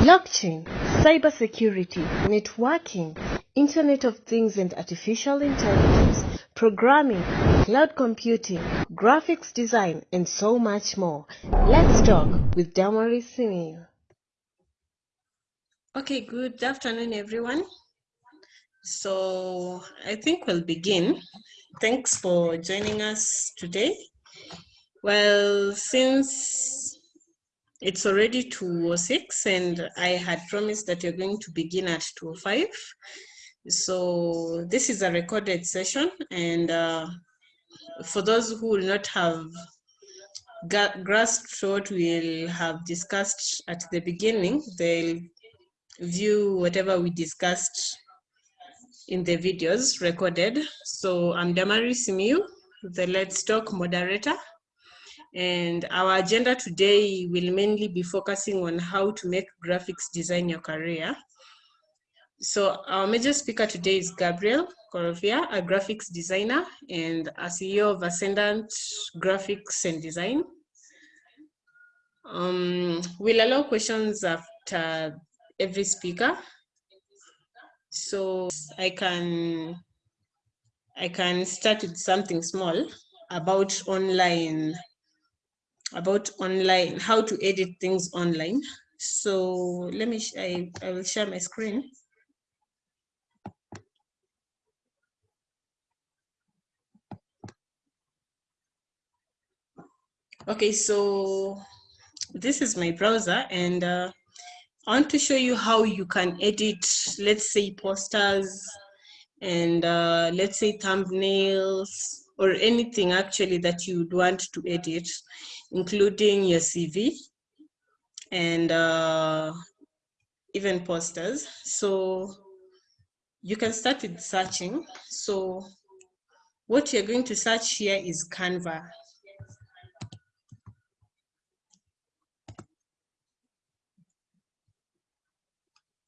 blockchain, cybersecurity, networking, Internet of Things and Artificial Intelligence, programming, cloud computing, graphics design, and so much more. Let's talk with Damaris Simiyu. Okay, good afternoon, everyone. So I think we'll begin. Thanks for joining us today. Well, since it's already 2.06 and I had promised that you're going to begin at 2.05. So this is a recorded session and uh, for those who will not have grasped what we'll have discussed at the beginning, they'll view whatever we discussed in the videos recorded. So I'm Damari Simiyu, the Let's Talk moderator. And our agenda today will mainly be focusing on how to make graphics design your career. So our major speaker today is Gabriel Korofia, a graphics designer and a CEO of Ascendant Graphics and Design. Um, we'll allow questions after every speaker. So I can I can start with something small about online about online, how to edit things online. So let me, I, I will share my screen. Okay, so this is my browser and uh, I want to show you how you can edit, let's say posters and uh, let's say thumbnails or anything actually that you'd want to edit including your CV and uh, even posters. So you can start with searching. So what you're going to search here is Canva.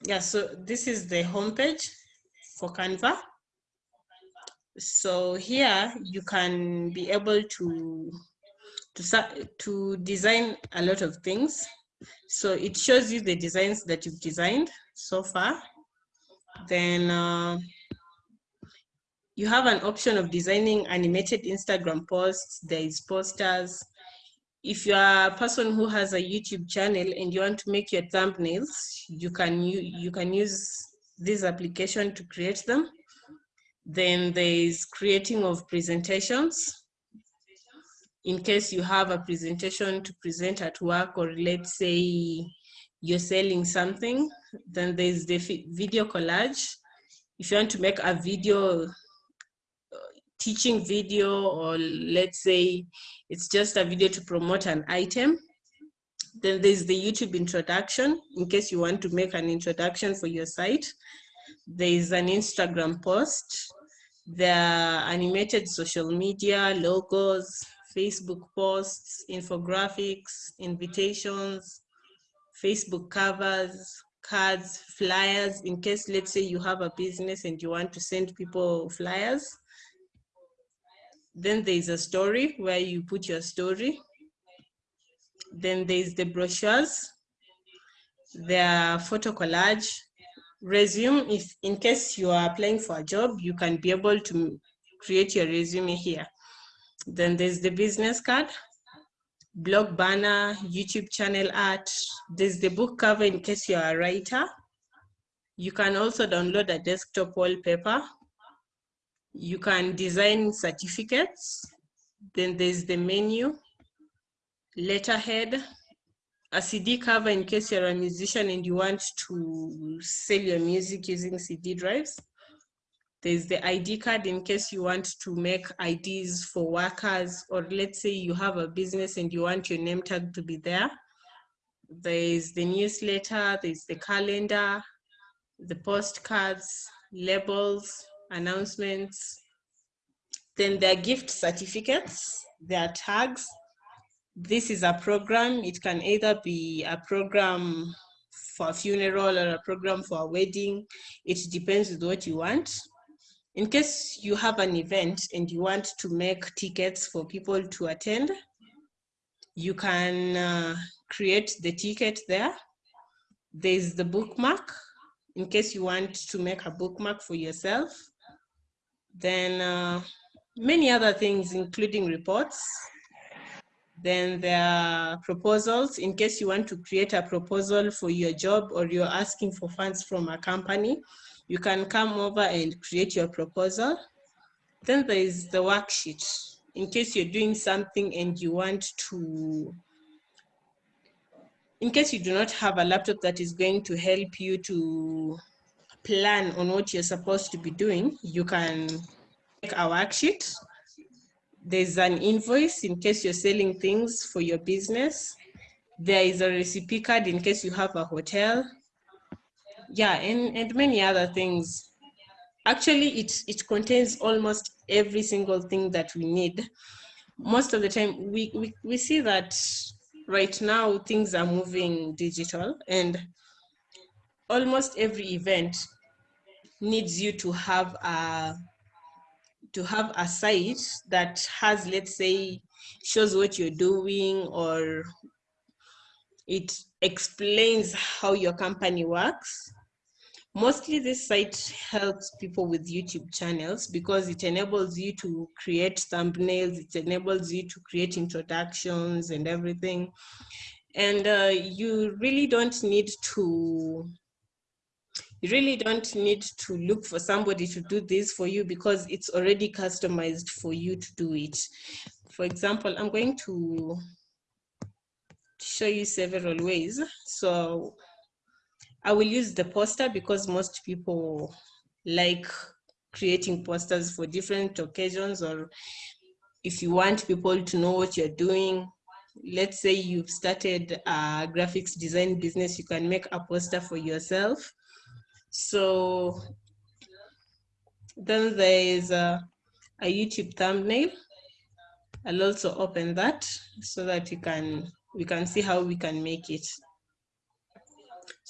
Yeah, so this is the homepage for Canva. So here you can be able to to, to design a lot of things. So it shows you the designs that you've designed so far. Then uh, you have an option of designing animated Instagram posts, there is posters. If you are a person who has a YouTube channel and you want to make your thumbnails, you can, you, you can use this application to create them. Then there is creating of presentations in case you have a presentation to present at work or let's say you're selling something, then there's the video collage. If you want to make a video, uh, teaching video, or let's say it's just a video to promote an item, then there's the YouTube introduction, in case you want to make an introduction for your site. There is an Instagram post. There are animated social media, logos, Facebook posts, infographics, invitations, Facebook covers, cards, flyers, in case, let's say you have a business and you want to send people flyers. Then there's a story where you put your story. Then there's the brochures, their photo collage, resume, if in case you are applying for a job, you can be able to create your resume here. Then there's the business card, blog banner, YouTube channel art. There's the book cover in case you're a writer. You can also download a desktop wallpaper. You can design certificates. Then there's the menu, letterhead, a CD cover in case you're a musician and you want to sell your music using CD drives. There's the ID card in case you want to make IDs for workers, or let's say you have a business and you want your name tag to be there. There's the newsletter, there's the calendar, the postcards, labels, announcements. Then there are gift certificates, there are tags. This is a program. It can either be a program for a funeral or a program for a wedding. It depends with what you want in case you have an event and you want to make tickets for people to attend, you can uh, create the ticket there. There's the bookmark, in case you want to make a bookmark for yourself. Then uh, many other things, including reports. Then there are proposals, in case you want to create a proposal for your job or you're asking for funds from a company, you can come over and create your proposal. Then there is the worksheet. In case you're doing something and you want to, in case you do not have a laptop that is going to help you to plan on what you're supposed to be doing, you can make a worksheet. There's an invoice in case you're selling things for your business. There is a recipe card in case you have a hotel. Yeah, and, and many other things. Actually, it, it contains almost every single thing that we need. Most of the time, we, we, we see that right now things are moving digital and almost every event needs you to have a to have a site that has let's say shows what you're doing or it explains how your company works mostly this site helps people with youtube channels because it enables you to create thumbnails it enables you to create introductions and everything and uh, you really don't need to you really don't need to look for somebody to do this for you because it's already customized for you to do it. For example, I'm going to show you several ways. So I will use the poster because most people like creating posters for different occasions or if you want people to know what you're doing, let's say you've started a graphics design business, you can make a poster for yourself so then there is a, a YouTube thumbnail. I'll also open that so that you can we can see how we can make it.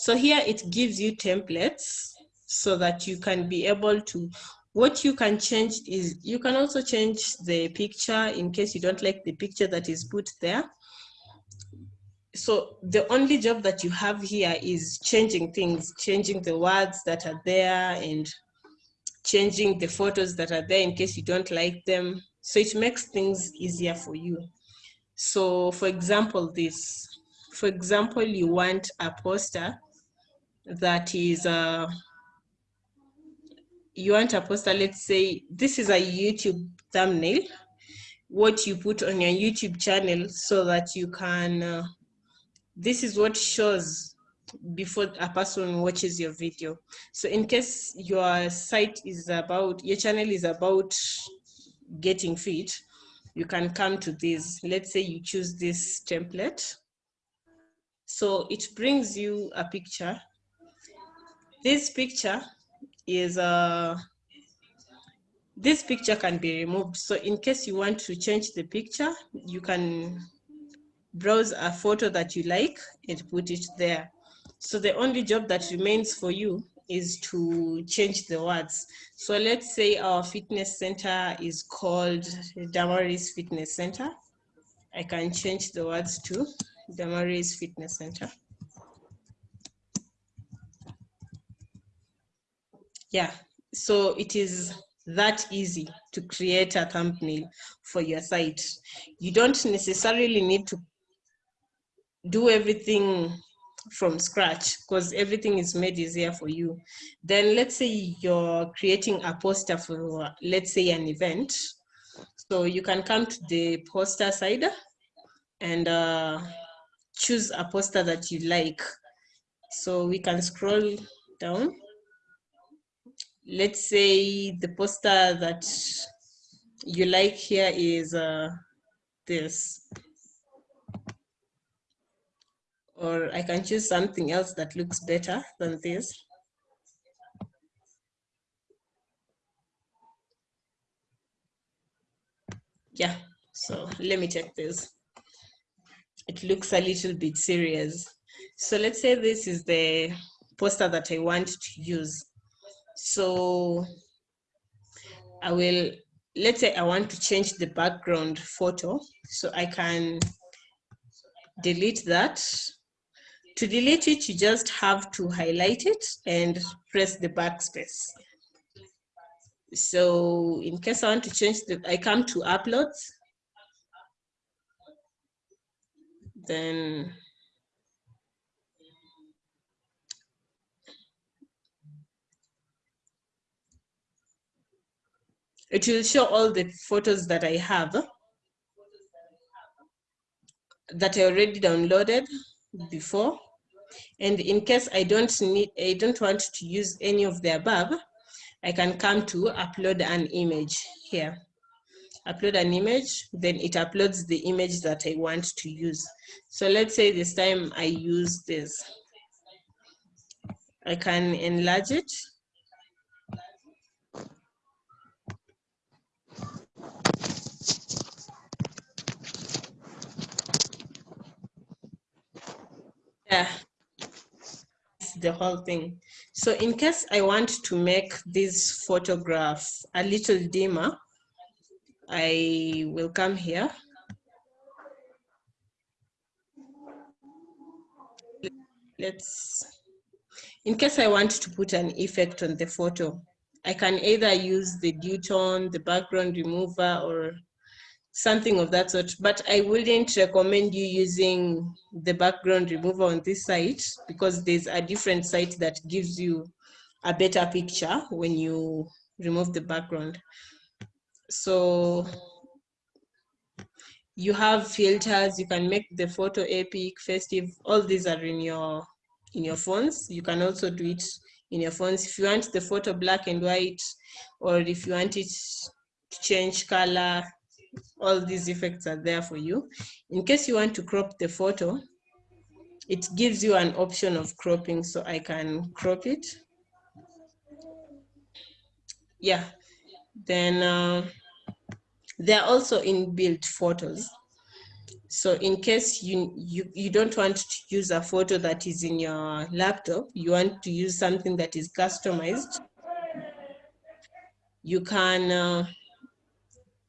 So here it gives you templates so that you can be able to, what you can change is, you can also change the picture in case you don't like the picture that is put there so the only job that you have here is changing things, changing the words that are there and changing the photos that are there in case you don't like them. So it makes things easier for you. So for example, this, for example, you want a poster that is, uh, you want a poster, let's say, this is a YouTube thumbnail, what you put on your YouTube channel so that you can uh, this is what shows before a person watches your video. So in case your site is about, your channel is about getting fit, you can come to this. Let's say you choose this template. So it brings you a picture. This picture is uh, this picture can be removed. So in case you want to change the picture, you can browse a photo that you like and put it there. So the only job that remains for you is to change the words. So let's say our fitness center is called Damaris Fitness Center. I can change the words to Damaris Fitness Center. Yeah, so it is that easy to create a thumbnail for your site. You don't necessarily need to do everything from scratch because everything is made easier for you. Then let's say you're creating a poster for, let's say an event. So you can come to the poster side and uh, choose a poster that you like. So we can scroll down. Let's say the poster that you like here is uh, this. or I can choose something else that looks better than this. Yeah, so let me check this. It looks a little bit serious. So let's say this is the poster that I want to use. So I will, let's say I want to change the background photo. So I can delete that To delete it, you just have to highlight it and press the backspace. So in case I want to change the, I come to uploads. Then it will show all the photos that I have that I already downloaded before. And in case I don't need, I don't want to use any of the above, I can come to upload an image here. Upload an image, then it uploads the image that I want to use. So let's say this time I use this. I can enlarge it. Yeah, the whole thing. So in case I want to make this photograph a little dimmer, I will come here. Let's, in case I want to put an effect on the photo, I can either use the tone, the background remover, or something of that sort. But I wouldn't recommend you using the background remover on this site because there's a different site that gives you a better picture when you remove the background. So you have filters, you can make the photo epic, festive, all these are in your in your phones. You can also do it in your phones. If you want the photo black and white, or if you want it to change color, all these effects are there for you. In case you want to crop the photo, it gives you an option of cropping, so I can crop it. Yeah, then uh, there are also inbuilt photos. So in case you, you, you don't want to use a photo that is in your laptop, you want to use something that is customized, you can uh,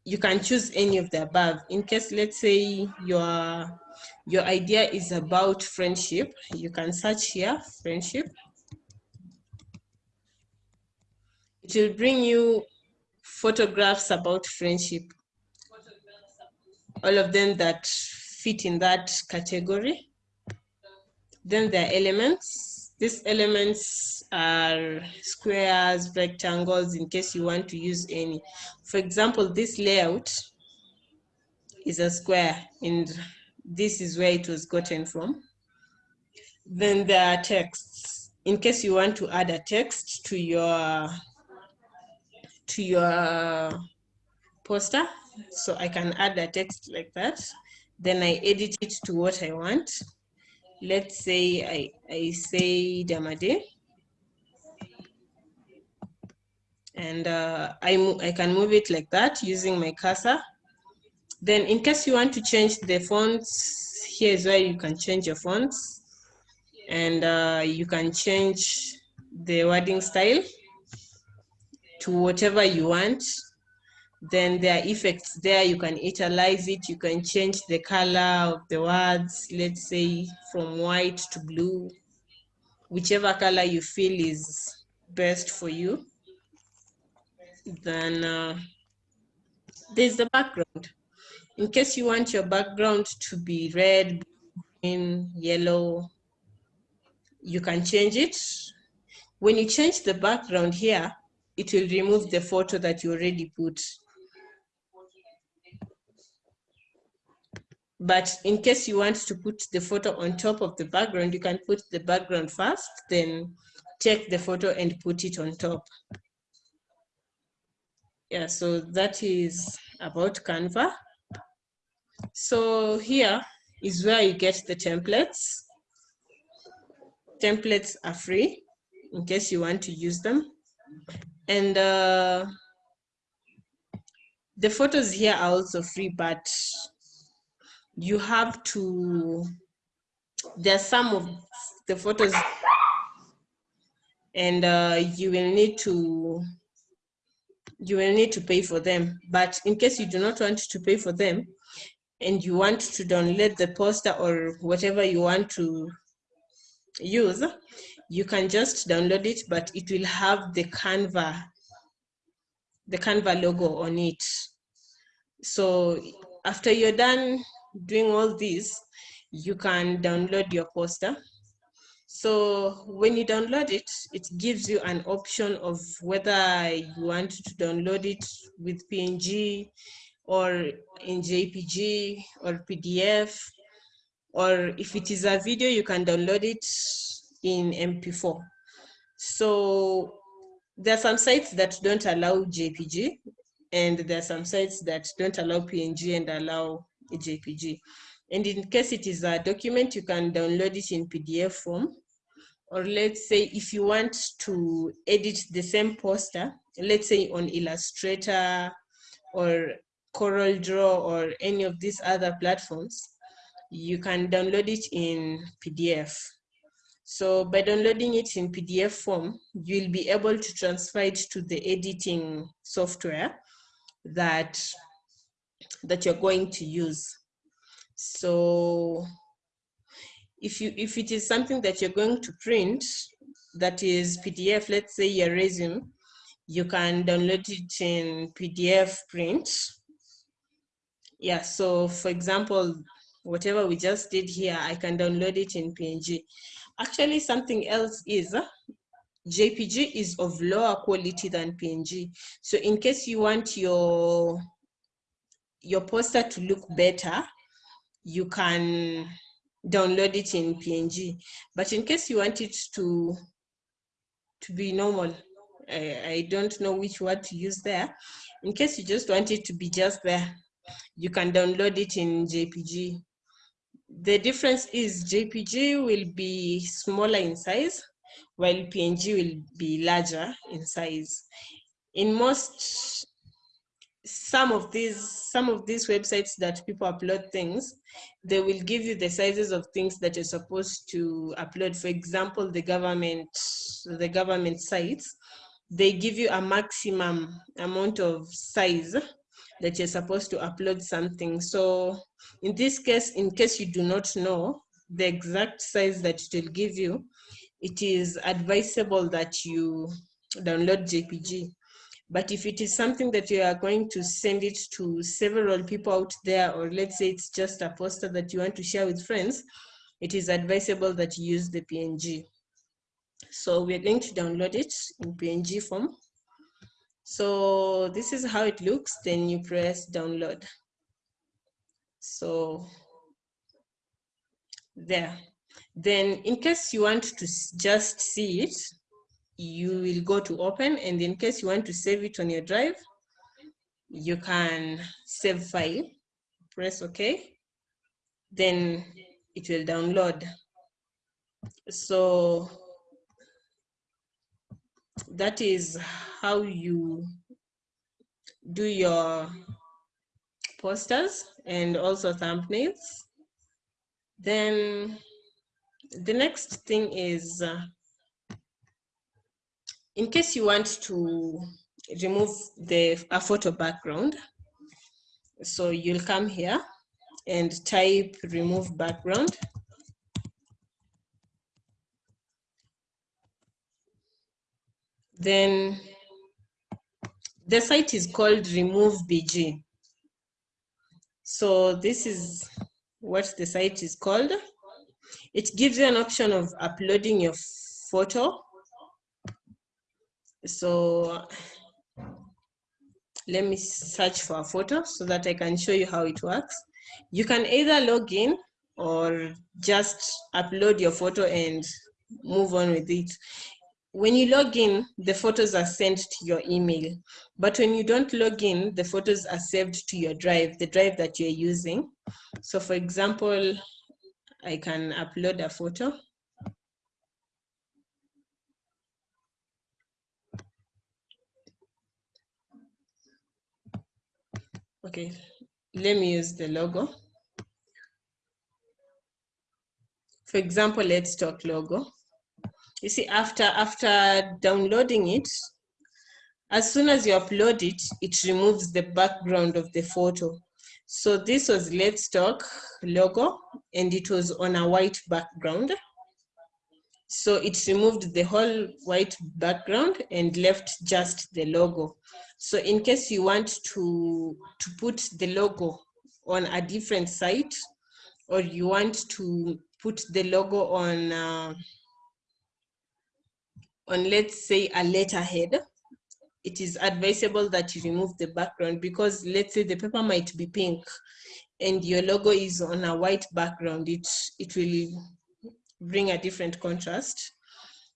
you can choose any of the above. In case, let's say your, your idea is about friendship, you can search here, friendship. It will bring you photographs about friendship. All of them that fit in that category. Then there are elements. These elements are squares, rectangles, in case you want to use any. For example, this layout is a square, and this is where it was gotten from. Then there are texts. In case you want to add a text to your to your poster, so I can add a text like that. Then I edit it to what I want. Let's say I, I say Damade. and uh, I, I can move it like that using my cursor. Then in case you want to change the fonts, here is where you can change your fonts and uh, you can change the wording style to whatever you want. Then there are effects there, you can italize it, you can change the color of the words, let's say from white to blue, whichever color you feel is best for you then uh, there's the background. In case you want your background to be red, green, yellow, you can change it. When you change the background here, it will remove the photo that you already put. But in case you want to put the photo on top of the background, you can put the background first, then take the photo and put it on top yeah, so that is about Canva. So here is where you get the templates. Templates are free in case you want to use them. And uh, the photos here are also free, but you have to, there are some of the photos and uh, you will need to you will need to pay for them. But in case you do not want to pay for them and you want to download the poster or whatever you want to use, you can just download it, but it will have the Canva, the Canva logo on it. So after you're done doing all this, you can download your poster. So when you download it, it gives you an option of whether you want to download it with PNG or in JPG or PDF, or if it is a video, you can download it in MP4. So there are some sites that don't allow JPG, and there are some sites that don't allow PNG and allow JPG. And in case it is a document, you can download it in PDF form. Or let's say if you want to edit the same poster, let's say on Illustrator or Corel Draw or any of these other platforms, you can download it in PDF. So by downloading it in PDF form, you'll be able to transfer it to the editing software that, that you're going to use. So if, you, if it is something that you're going to print, that is PDF, let's say your resume, you can download it in PDF print. Yeah, so for example, whatever we just did here, I can download it in PNG. Actually, something else is uh, JPG is of lower quality than PNG. So in case you want your, your poster to look better, you can download it in PNG. But in case you want it to, to be normal, I, I don't know which word to use there. In case you just want it to be just there, you can download it in JPG the difference is JPG will be smaller in size, while PNG will be larger in size. In most, some of these, some of these websites that people upload things, they will give you the sizes of things that you're supposed to upload. For example, the government, the government sites, they give you a maximum amount of size that you're supposed to upload something. So in this case, in case you do not know the exact size that it will give you, it is advisable that you download JPG. But if it is something that you are going to send it to several people out there, or let's say it's just a poster that you want to share with friends, it is advisable that you use the PNG. So we're going to download it in PNG form. So this is how it looks, then you press download. So there. Then in case you want to just see it, you will go to open and in case you want to save it on your drive, you can save file, press okay, then it will download. So that is how you do your posters and also thumbnails. Then the next thing is, uh, in case you want to remove the a photo background, so you'll come here and type remove background. Then the site is called Remove BG. So this is what the site is called. It gives you an option of uploading your photo. So let me search for a photo so that I can show you how it works. You can either log in or just upload your photo and move on with it when you log in, the photos are sent to your email. But when you don't log in, the photos are saved to your drive, the drive that you're using. So for example, I can upload a photo. Okay, let me use the logo. For example, let's talk logo. You see after after downloading it as soon as you upload it it removes the background of the photo. So this was let's talk logo and it was on a white background So it removed the whole white background and left just the logo. So in case you want to, to put the logo on a different site, or you want to put the logo on, uh, on let's say a letterhead, it is advisable that you remove the background because let's say the paper might be pink and your logo is on a white background, it, it will bring a different contrast.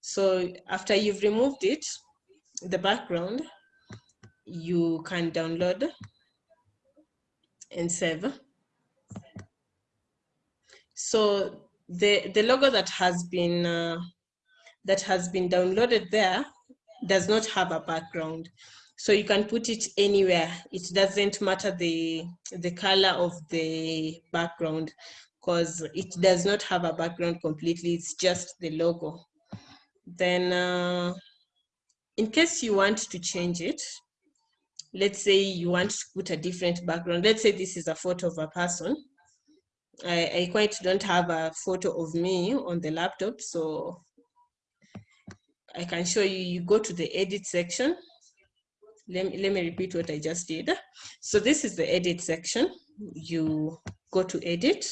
So after you've removed it, the background, you can download and save. So the, the logo that has been uh, that has been downloaded there does not have a background. So you can put it anywhere. It doesn't matter the, the color of the background because it does not have a background completely. It's just the logo. Then uh, in case you want to change it, let's say you want to put a different background. Let's say this is a photo of a person. I, I quite don't have a photo of me on the laptop, so I can show you, you go to the edit section. Let me, let me repeat what I just did. So this is the edit section. You go to edit.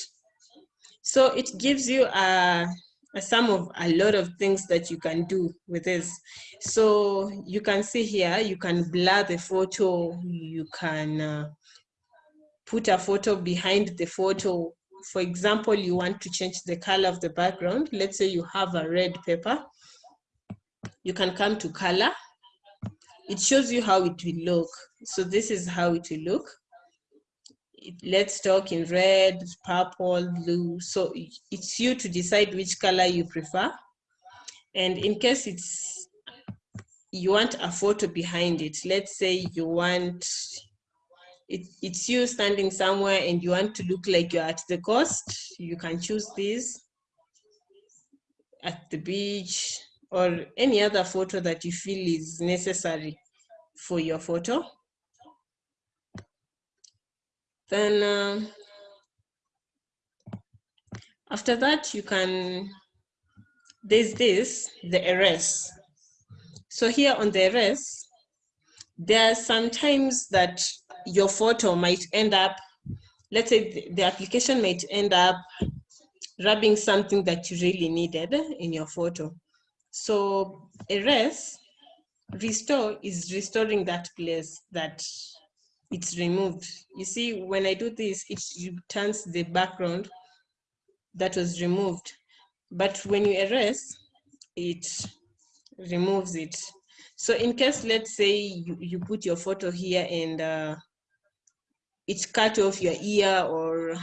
So it gives you a, a sum of a lot of things that you can do with this. So you can see here, you can blur the photo, you can uh, put a photo behind the photo. For example, you want to change the color of the background. Let's say you have a red paper you can come to color. It shows you how it will look. So this is how it will look. Let's talk in red, purple, blue. So it's you to decide which color you prefer. And in case it's you want a photo behind it, let's say you want it, it's you standing somewhere and you want to look like you're at the coast, you can choose this at the beach, or any other photo that you feel is necessary for your photo. Then uh, after that, you can, there's this, the erase. So here on the erase, there are sometimes that your photo might end up, let's say the application might end up rubbing something that you really needed in your photo. So erase, restore is restoring that place that it's removed. You see, when I do this, it returns the background that was removed. But when you erase, it removes it. So in case, let's say you, you put your photo here and uh, it cut off your ear or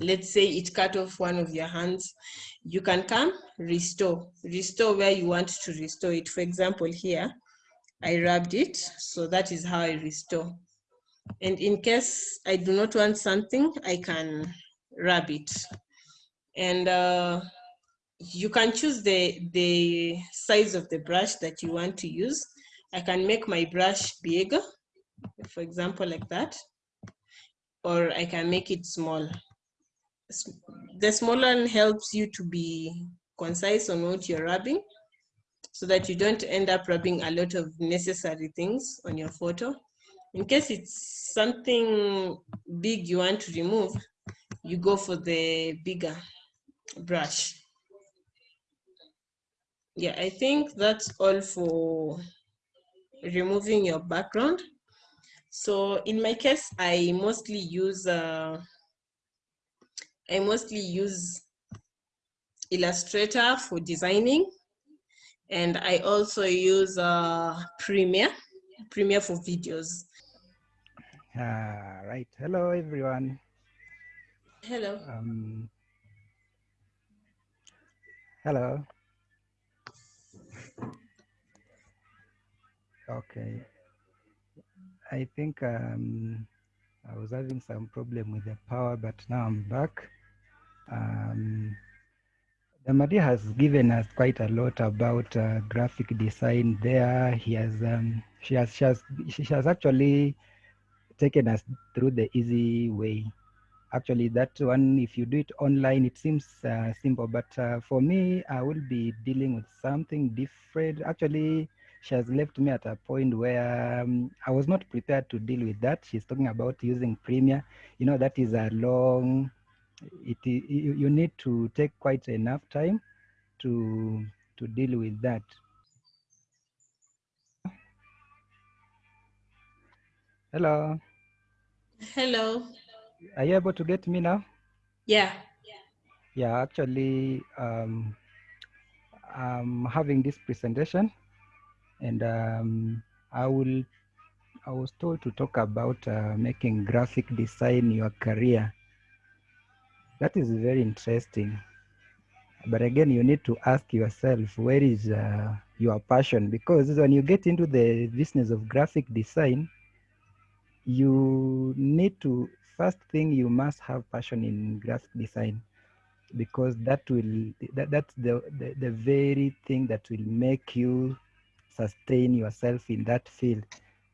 let's say it cut off one of your hands, you can come restore, restore where you want to restore it. For example, here, I rubbed it, so that is how I restore. And in case I do not want something, I can rub it. And uh, you can choose the, the size of the brush that you want to use. I can make my brush big, for example, like that, or I can make it small the small one helps you to be concise on what you're rubbing so that you don't end up rubbing a lot of necessary things on your photo. In case it's something big you want to remove, you go for the bigger brush. Yeah, I think that's all for removing your background. So in my case, I mostly use uh, I mostly use Illustrator for designing. And I also use uh, Premiere, Premiere for videos. Uh, right. Hello, everyone. Hello. Um, hello. Okay. I think um, I was having some problem with the power, but now I'm back. Um, Damadi has given us quite a lot about uh, graphic design there. He has, um, she has, she has, she has actually taken us through the easy way. Actually that one if you do it online it seems uh, simple but uh, for me i will be dealing with something different. Actually she has left me at a point where um, i was not prepared to deal with that. She's talking about using premiere. You know that is a long it you, you need to take quite enough time to to deal with that hello Hello. are you able to get me now Yeah. yeah actually um i'm having this presentation and um i will i was told to talk about uh, making graphic design your career that is very interesting. But again you need to ask yourself where is uh, your passion? Because when you get into the business of graphic design you need to first thing you must have passion in graphic design. Because that will that, that's the, the the very thing that will make you sustain yourself in that field.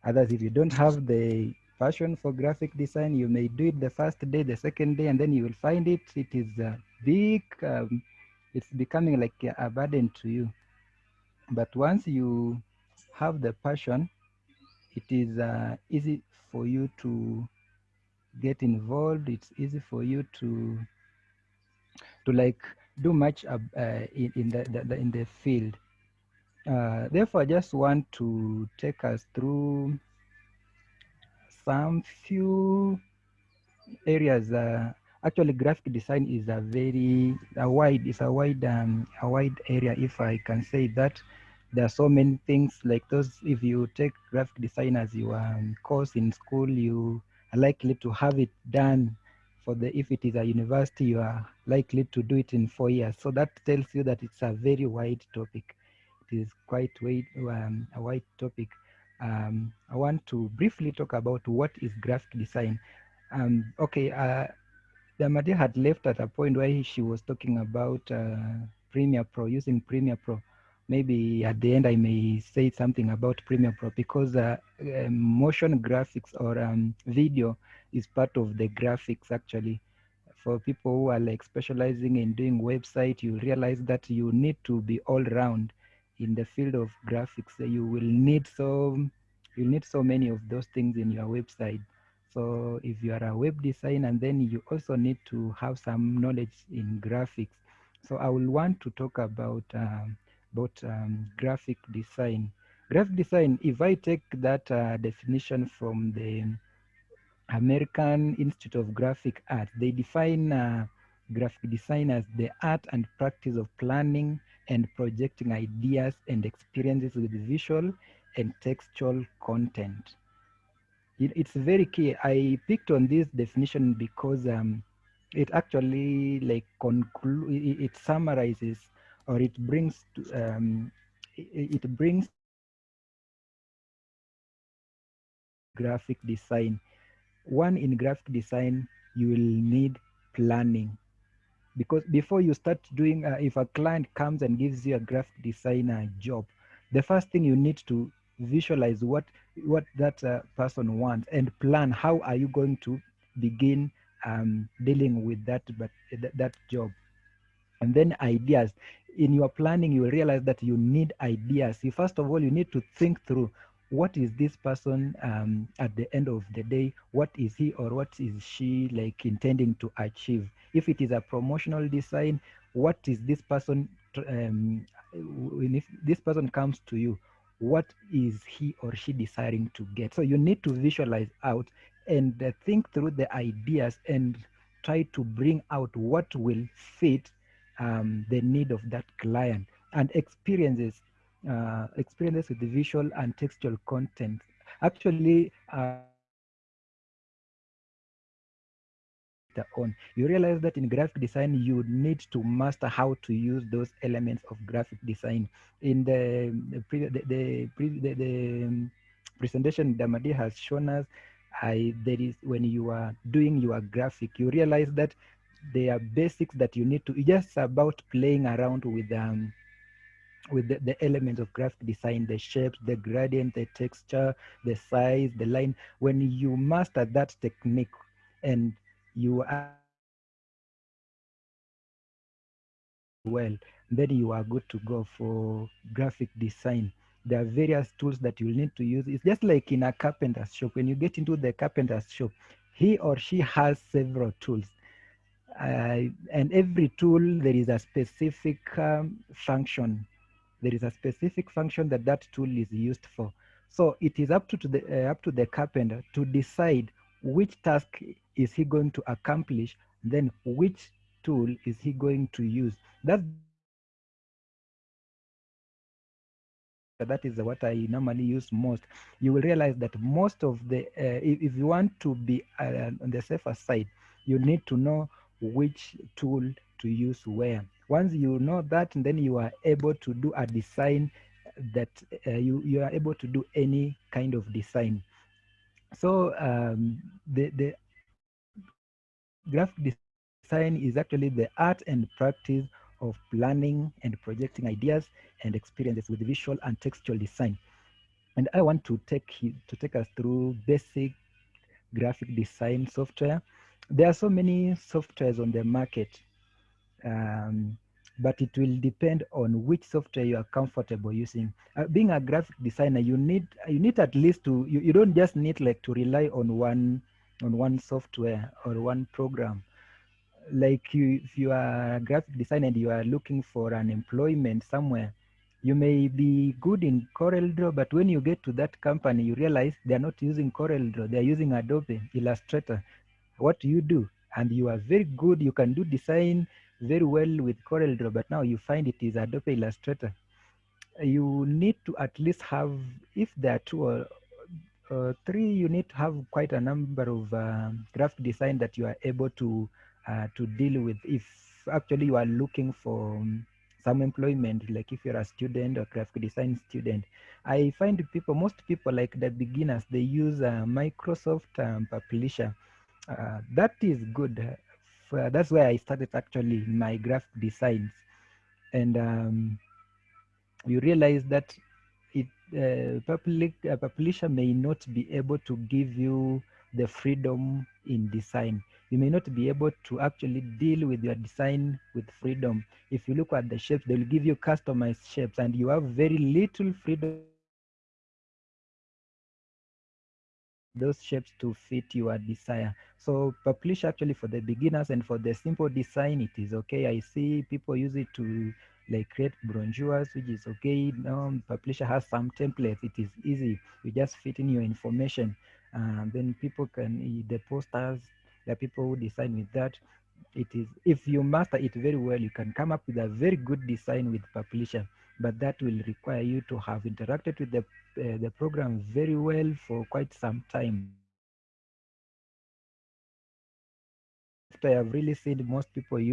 Others if you don't have the passion for graphic design you may do it the first day the second day and then you will find it. It is a big um, it's becoming like a, a burden to you. But once you have the passion it is uh, easy for you to get involved. It's easy for you to to like do much uh, in, in the, the, the in the field. Uh, therefore i just want to take us through some few areas uh, actually graphic design is a very a wide it's a wide um, a wide area if i can say that. There are so many things like those if you take graphic design as your um, course in school you are likely to have it done for the if it is a university you are likely to do it in four years. So that tells you that it's a very wide topic. It is quite wide, um, a wide topic um, i want to briefly talk about what is graphic design um, okay uh, Damadi had left at a point where she was talking about uh, Premiere Pro, using Premiere Pro. Maybe at the end I may say something about Premiere Pro because uh, uh, motion graphics or um, video is part of the graphics actually. For people who are like specializing in doing website, you realize that you need to be all round in the field of graphics. You will need so you need so many of those things in your website. So if you are a web designer, and then you also need to have some knowledge in graphics. So I will want to talk about um, about um, graphic design. Graphic design, if I take that uh, definition from the American Institute of Graphic Art, they define uh, graphic design as the art and practice of planning and projecting ideas and experiences with visual and textual content it, it's very key. I picked on this definition because um, it actually like it, it, summarizes or it brings to, um, it, it brings graphic design. One in graphic design, you will need planning because before you start doing, uh, if a client comes and gives you a graphic designer job, the first thing you need to visualize what what that uh, person wants and plan how are you going to begin um, dealing with that but that, that job. And then ideas. In your planning you realize that you need ideas. You first of all you need to think through what is this person um, at the end of the day what is he or what is she like intending to achieve? If it is a promotional design what is this person um, if this person comes to you what is he or she desiring to get? So you need to visualize out and uh, think through the ideas and try to bring out what will fit um, the need of that client and experiences uh, experiences with the visual and textual content. Actually uh, on you realize that in graphic design you need to master how to use those elements of graphic design. In the the the, the, the, the um, presentation damadi has shown us I, there is when you are doing your graphic you realize that there are basics that you need to just about playing around with um with the, the elements of graphic design the shapes the gradient the texture the size the line when you master that technique and you are well, then you are good to go for graphic design. There are various tools that you'll need to use. It's just like in a carpenter's shop. When you get into the carpenter's shop, he or she has several tools. Uh, and every tool, there is a specific um, function. There is a specific function that that tool is used for. So it is up to, the uh, up to the carpenter to decide which task is he going to accomplish, then which tool is he going to use. That's that is what I normally use most. You will realize that most of the, uh, if, if, you want to be uh, on the safer side, you need to know which tool to use where. Once you know that, then you are able to do a design that uh, you, you are able to do any kind of design. So um, the, the graphic design is actually the art and practice of planning and projecting ideas and experiences with visual and textual design. And I want to take to take us through basic graphic design software. There are so many softwares on the market, um, but it will depend on which software you are comfortable using. Uh, being a graphic designer, you need you need at least to you, you don't just need like to rely on one on one software or one program like you, if you are a graphic designer and you are looking for an employment somewhere, you may be good in CorelDRAW, but when you get to that company, you realize they're not using CorelDRAW, they're using Adobe Illustrator. What do you do? And you are very good, you can do design very well with CorelDRAW, but now you find it is Adobe Illustrator. You need to at least have, if there are two or uh, three, you need to have quite a number of uh, graphic design that you are able to uh, to deal with. If actually you are looking for um, some employment like if you're a student or graphic design student i find people most people like the beginners they use uh, microsoft um, publisher. Uh, that is good For, that's where i started actually my graphic designs and um, you realize that it uh, public uh, publisher may not be able to give you the freedom in design you may not be able to actually deal with your design with freedom. If you look at the shapes, they'll give you customized shapes and you have very little freedom those shapes to fit your desire. So publish actually for the beginners and for the simple design, it is okay. I see people use it to like create brochures, which is okay. Now publisher has some templates. It is easy. You just fit in your information. And then people can, eh, the posters, the people who design with that it is if you master it very well you can come up with a very good design with publisher but that will require you to have interacted with the uh, the program very well for quite some time. I have really seen most people use most graphic designers they are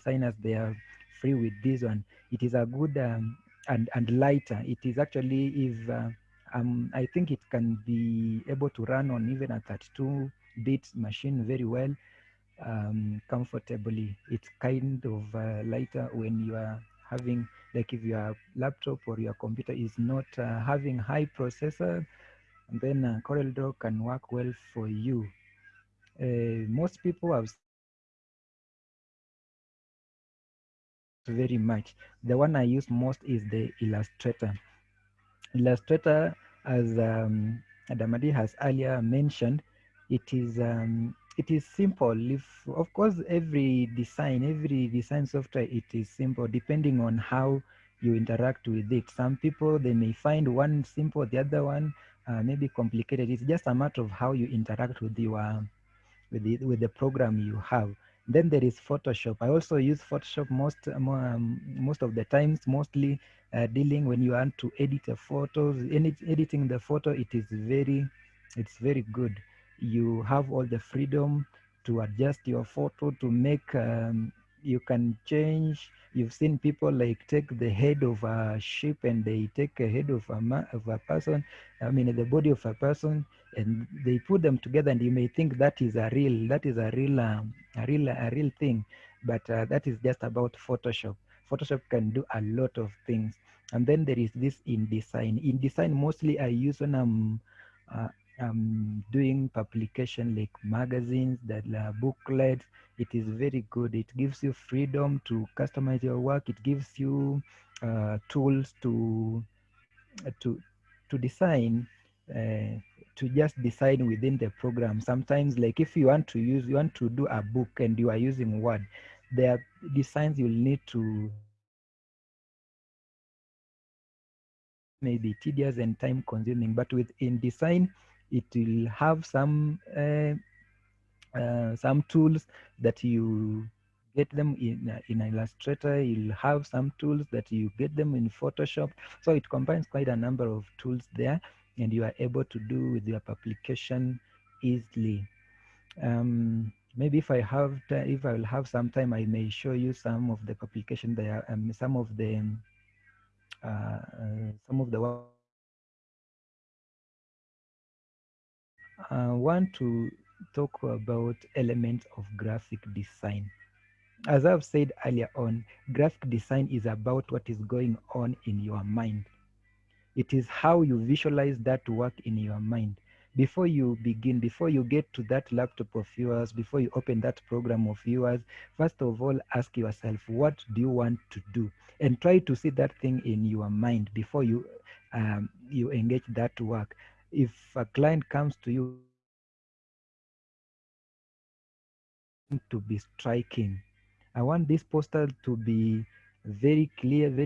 free with this one. It is a good um, and and lighter. It is actually if uh, um, I think it can be able to run on even a 32 bit machine very well um, comfortably. It's kind of uh, lighter when you are having, like if your laptop or your computer is not uh, having high processor, then uh, CorelDRAW can work well for you. Uh, most people have very much. The one I use most is the Illustrator. Illustrator, as um, Damadi has earlier mentioned, it is um, it is simple. If of course every design, every design software, it is simple depending on how you interact with it. Some people they may find one simple, the other one uh, maybe complicated. It's just a matter of how you interact with your with the with the program you have. Then there is Photoshop. I also use Photoshop most um, most of the times, mostly uh, dealing when you want to edit a photo. Edit, editing the photo, it is very, it's very good. You have all the freedom to adjust your photo to make. Um, you can change. You've seen people like take the head of a sheep and they take a head of a of a person. I mean the body of a person, and they put them together, and you may think that is a real, that is a real, um, a real, a real thing, but uh, that is just about Photoshop. Photoshop can do a lot of things. And then there is this InDesign. InDesign mostly I use when I'm uh, um, doing publication like magazines, that uh, booklets. It is very good. It gives you freedom to customize your work. It gives you uh, tools to to to design uh, to just design within the program sometimes like if you want to use you want to do a book and you are using word there are designs you'll need to may be tedious and time consuming but with InDesign it will have some uh, uh, some tools that you get them in in illustrator. You'll have some tools that you get them in photoshop. So it combines quite a number of tools there and you are able to do with your publication easily. Um, maybe if i have if i will have some time i may show you some of the publication there um, some of the uh, uh, some of the work I want to talk about elements of graphic design. As I've said earlier on, graphic design is about what is going on in your mind. It is how you visualize that work in your mind. Before you begin, before you get to that laptop of yours, before you open that program of yours, first of all, ask yourself, what do you want to do? And try to see that thing in your mind before you um, you engage that work. If a client comes to you to be striking. I want this poster to be very clear, very simple, and what.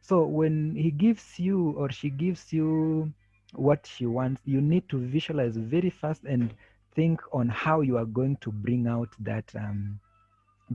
So when he gives you or she gives you what she wants, you need to visualize very fast and think on how you are going to bring out that um,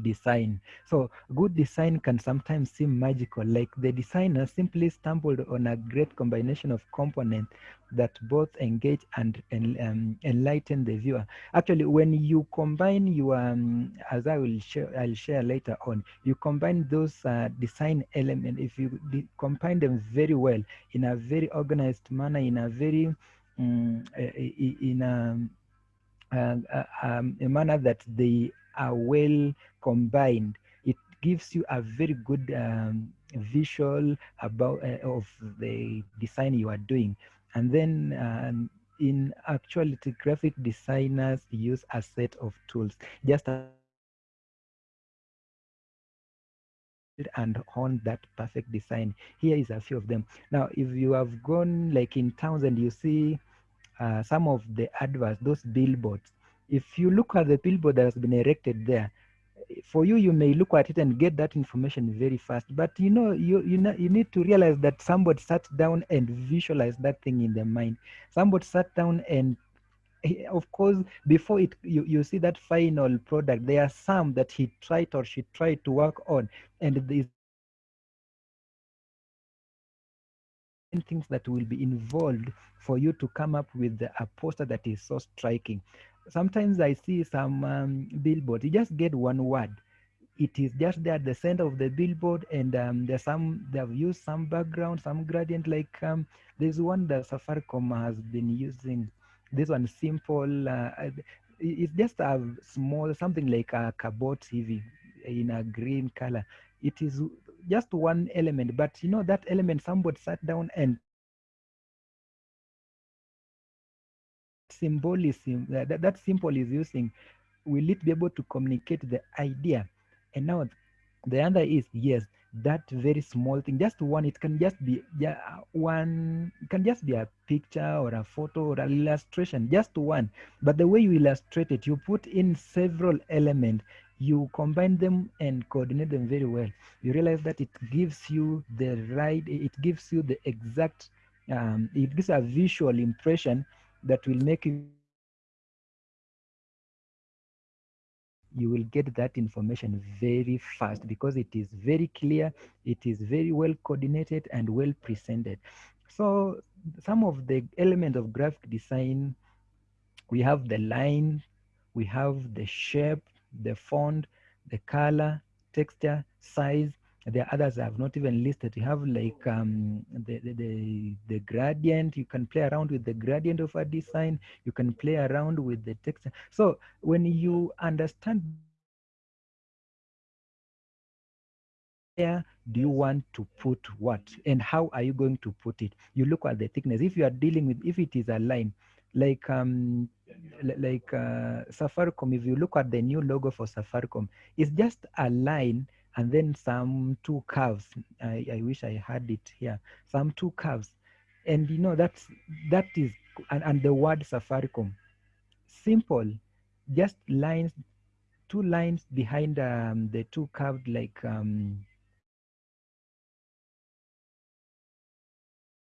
design. So good design can sometimes seem magical, like the designer simply stumbled on a great combination of components that both engage and, and um, enlighten the viewer. Actually, when you combine your, um, as I will share, I'll share later on, you combine those uh, design elements. If you combine them very well in a very organized manner, in a very um, in a uh, uh, um, a manner that they are well combined. It gives you a very good um, visual about uh, of the design you are doing, and then. Um, in actuality, graphic designers use a set of tools just and hone that perfect design. Here is a few of them. Now, if you have gone like in towns and you see uh, some of the adverts, those billboards. If you look at the billboard that has been erected there, for you, you may look at it and get that information very fast. But you know, you you know, you need to realize that somebody sat down and visualized that thing in their mind. Somebody sat down and of course before it you, you see that final product there are some that he tried or she tried to work on and these things that will be involved for you to come up with a poster that is so striking. Sometimes I see some um, billboard, you just get one word. It is just there at the center of the billboard, and um, there's some they have used some background, some gradient. Like um, there's one that Safaricom has been using. This one simple. Uh, it's just a small something like a cardboard TV in a green color. It is just one element, but you know that element somebody sat down and symbolism that, that, symbol is using will it be able to communicate the idea? And now the other is yes that very small thing just one it can just be yeah, one can just be a picture or a photo or an illustration just one. But the way you illustrate it you put in several elements you combine them and coordinate them very well. You realize that it gives you the right it gives you the exact um, it gives a visual impression that will make you you will get that information very fast because it is very clear it is very well coordinated and well presented. So some of the elements of graphic design we have the line we have the shape the font the color texture size there are others I have not even listed. You have like um, the, the, the, the gradient. You can play around with the gradient of a design. You can play around with the texture. So when you understand where do you want to put what and how are you going to put it, you look at the thickness. If you are dealing with, if it is a line, like um like uh, Safaricom, if you look at the new logo for Safaricom, it's just a line and then some two curves. I, I wish I had it here. Some two curves, and you know that's that is and, and the word Safaricom, simple, just lines, two lines behind um, the two curved like um,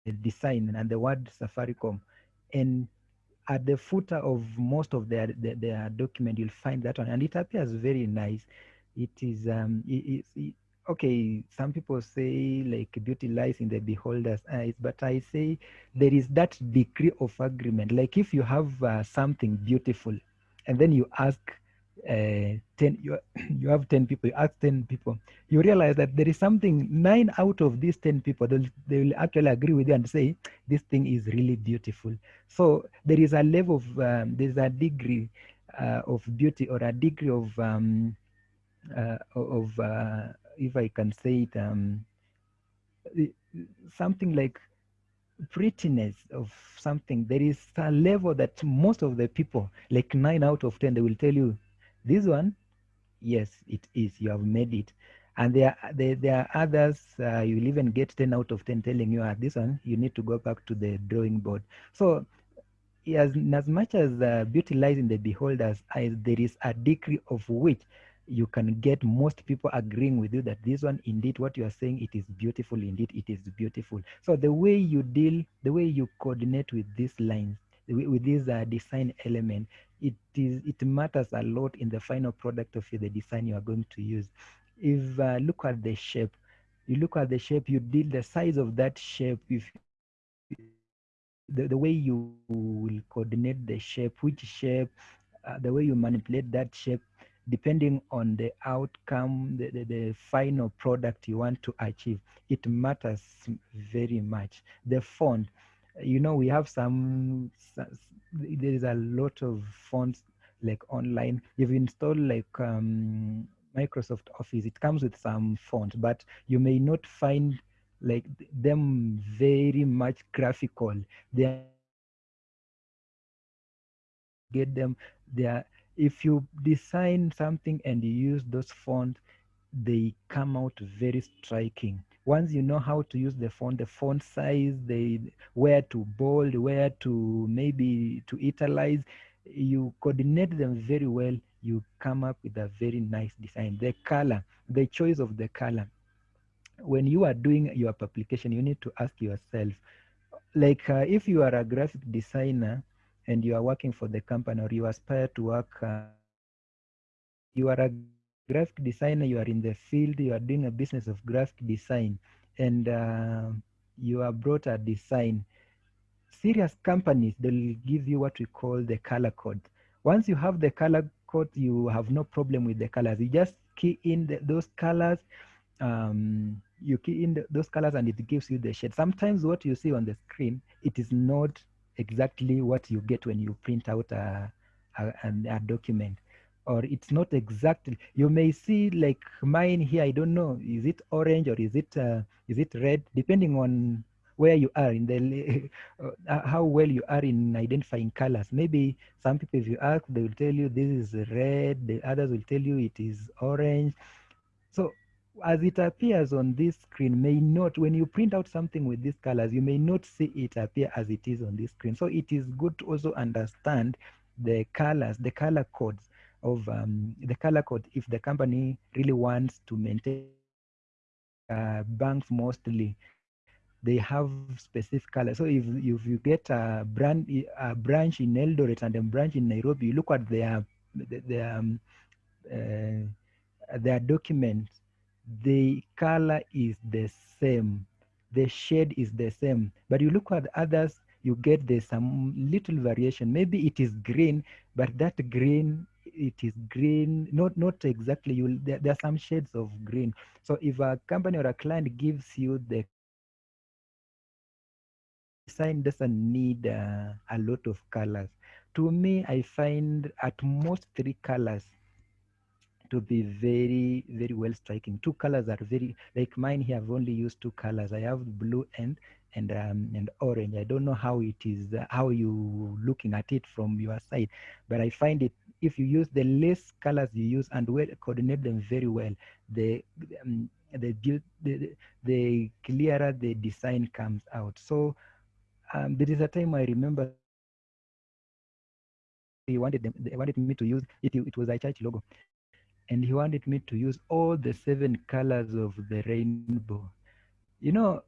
the design and the word Safaricom, and at the footer of most of their, their, their document, you'll find that one, and it appears very nice. It is um, it, it, okay. Some people say like beauty lies in the beholder's eyes, but I say there is that degree of agreement. Like if you have uh, something beautiful, and then you ask uh, 10 you, you have 10 people you ask 10 people you realize that there is something nine out of these 10 people they'll, they will actually agree with you and say this thing is really beautiful so there is a level of um, there's a degree uh, of beauty or a degree of um, of uh, if i can say it um, something like prettiness of something. There is a level that most of the people like nine out of ten they will tell you this one yes it is. You have made it. And there there, there are others uh, you'll even get 10 out of 10 telling you ah, this one you need to go back to the drawing board. So as, as much as uh, beauty lies in the beholder's eyes there is a degree of which you can get most people agreeing with you that this one indeed what you are saying it is beautiful indeed it is beautiful. So the way you deal the way you coordinate with these lines with, this uh, design element it is it matters a lot in the final product of the design you are going to use. If uh, look at the shape you look at the shape you deal the size of that shape if the, the way you will coordinate the shape which shape uh, the way you manipulate that shape depending on the outcome the, the, the final product you want to achieve it matters very much. The font you know we have some there is a lot of fonts like online. You've installed like um, microsoft office. It comes with some fonts but you may not find like them very much graphical. They get them there if you design something and you use those fonts they come out very striking. Once you know how to use the font the font size the where to bold where to maybe to italize you coordinate them very well you come up with a very nice design. The color the choice of the color. When you are doing your publication you need to ask yourself like uh, if you are a graphic designer and you are working for the company or you aspire to work uh, you are a graphic designer you are in the field you are doing a business of graphic design and uh, you are brought a design. Serious companies they'll give you what we call the color code. Once you have the color code you have no problem with the colors. You just key in the, those colors um, you key in the, those colors and it gives you the shade. Sometimes what you see on the screen it is not exactly what you get when you print out a, a, a document. Or it's not exactly you may see like mine here i don't know is it orange or is it uh, is it red? Depending on where you are in the uh, how well you are in identifying colors. Maybe some people if you ask they will tell you this is red the others will tell you it is orange. So as it appears on this screen may not when you print out something with these colors you may not see it appear as it is on this screen. So it is good to also understand the colors the color codes of um, the color code if the company really wants to maintain uh, banks mostly they have specific colors. So if, if you get a brand a branch in eldoret and a branch in nairobi you look at their their um, uh, their documents the color is the same. The shade is the same. But you look at others you get there's some little variation. Maybe it is green but that green it is green not not exactly. You there, there, are some shades of green. So if a company or a client gives you the design doesn't need uh, a lot of colors. To me i find at most three colors to be very very well striking. Two colors are very like mine here i've only used two colors. I have blue and and um, and orange. I don't know how it is uh, how you looking at it from your side but i find it if you use the less colors you use and well coordinate them very well the um, the, the the clearer the design comes out. So um, there is a time i remember he wanted them they wanted me to use it it was a church logo and he wanted me to use all the seven colors of the rainbow. You know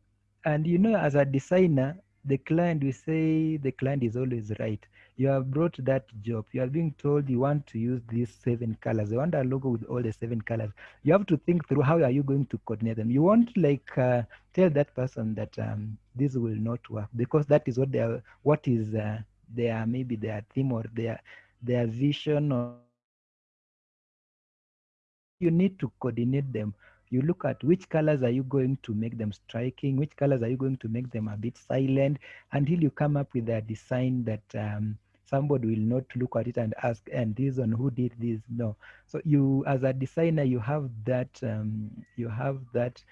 and you know as a designer the client we say the client is always right. You have brought that job. You are being told you want to use these seven colors. You want a logo with all the seven colors. You have to think through how are you going to coordinate them. You won't like uh, tell that person that um, this will not work because that is what they are what is uh, their maybe their theme or their their vision or you need to coordinate them. You look at which colors are you going to make them striking which colors are you going to make them a bit silent until you come up with a design that um, somebody will not look at it and ask and this on who did this? No. So you as a designer you have that um, you have that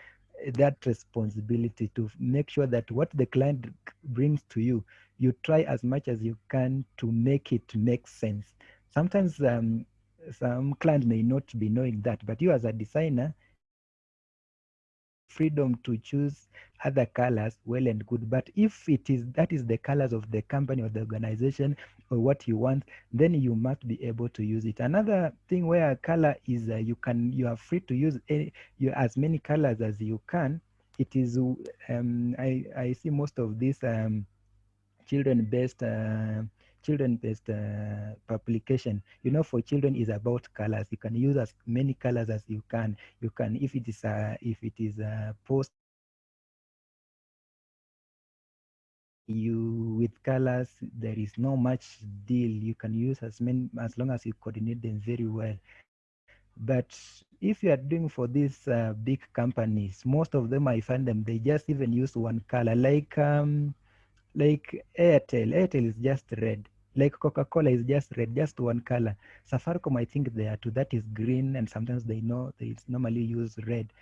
that responsibility to make sure that what the client brings to you you try as much as you can to make it make sense. Sometimes um, some client may not be knowing that but you as a designer freedom to choose other colors well and good. But if it is that is the colors of the company or the organization or what you want then you must be able to use it. Another thing where color is uh, you can you are free to use any, you, as many colors as you can it is um, I, I see most of these um, children based uh, children based uh, publication. You know for children is about colors. You can use as many colors as you can. You can if it is a if it is a post you with colors there is no much deal. You can use as many as long as you coordinate them very well. But if you are doing for these uh, big companies most of them i find them they just even use one color. Like um like Airtel, Airtel is just red. Like Coca-Cola is just red, just one color. Safaricom, I think they are two. That is green, and sometimes they know they normally use red.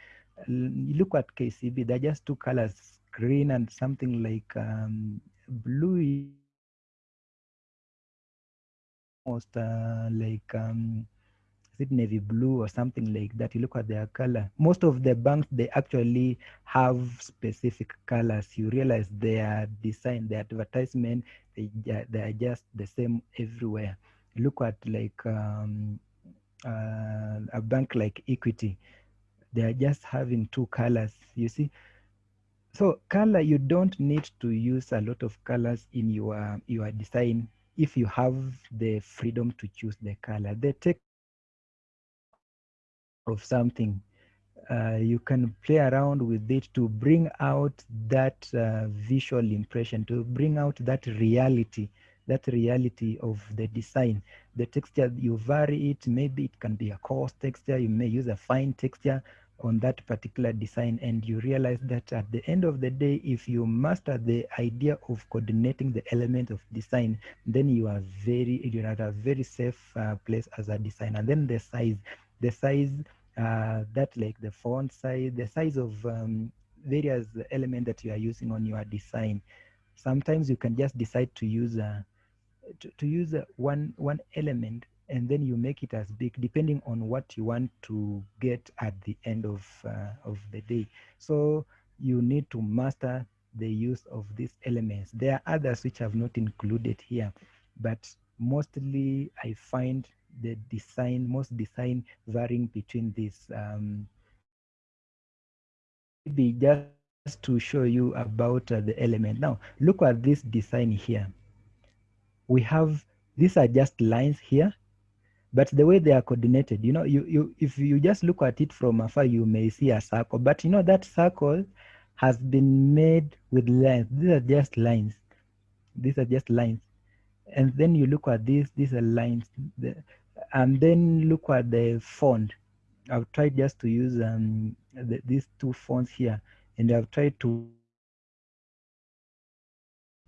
Look at KCB, they're just two colors, green and something like um, blue. Almost uh, like um, is it navy blue or something like that. You look at their color. Most of the banks they actually have specific colors. You realize their design their advertisement they, they are just the same everywhere. Look at like um, uh, a bank like equity. They are just having two colors you see? So color you don't need to use a lot of colors in your your design if you have the freedom to choose the color. They text of something uh, you can play around with it to bring out that uh, visual impression to bring out that reality that reality of the design. The texture you vary it maybe it can be a coarse texture you may use a fine texture on that particular design and you realize that at the end of the day if you master the idea of coordinating the element of design then you are very you're at a very safe uh, place as a designer. And then the size the size uh, that like the font size the size of um, various element that you are using on your design. Sometimes you can just decide to use a, to, to use one one element and then you make it as big depending on what you want to get at the end of uh, of the day. So you need to master the use of these elements. There are others which i've not included here but mostly i find the design most design varying between these um maybe just to show you about uh, the element. Now look at this design here. We have these are just lines here but the way they are coordinated you know you you if you just look at it from afar you may see a circle. But you know that circle has been made with lines. These are just lines. These are just lines and then you look at this these lines the, and then look at the font. I've tried just to use um the, these two fonts here and i've tried to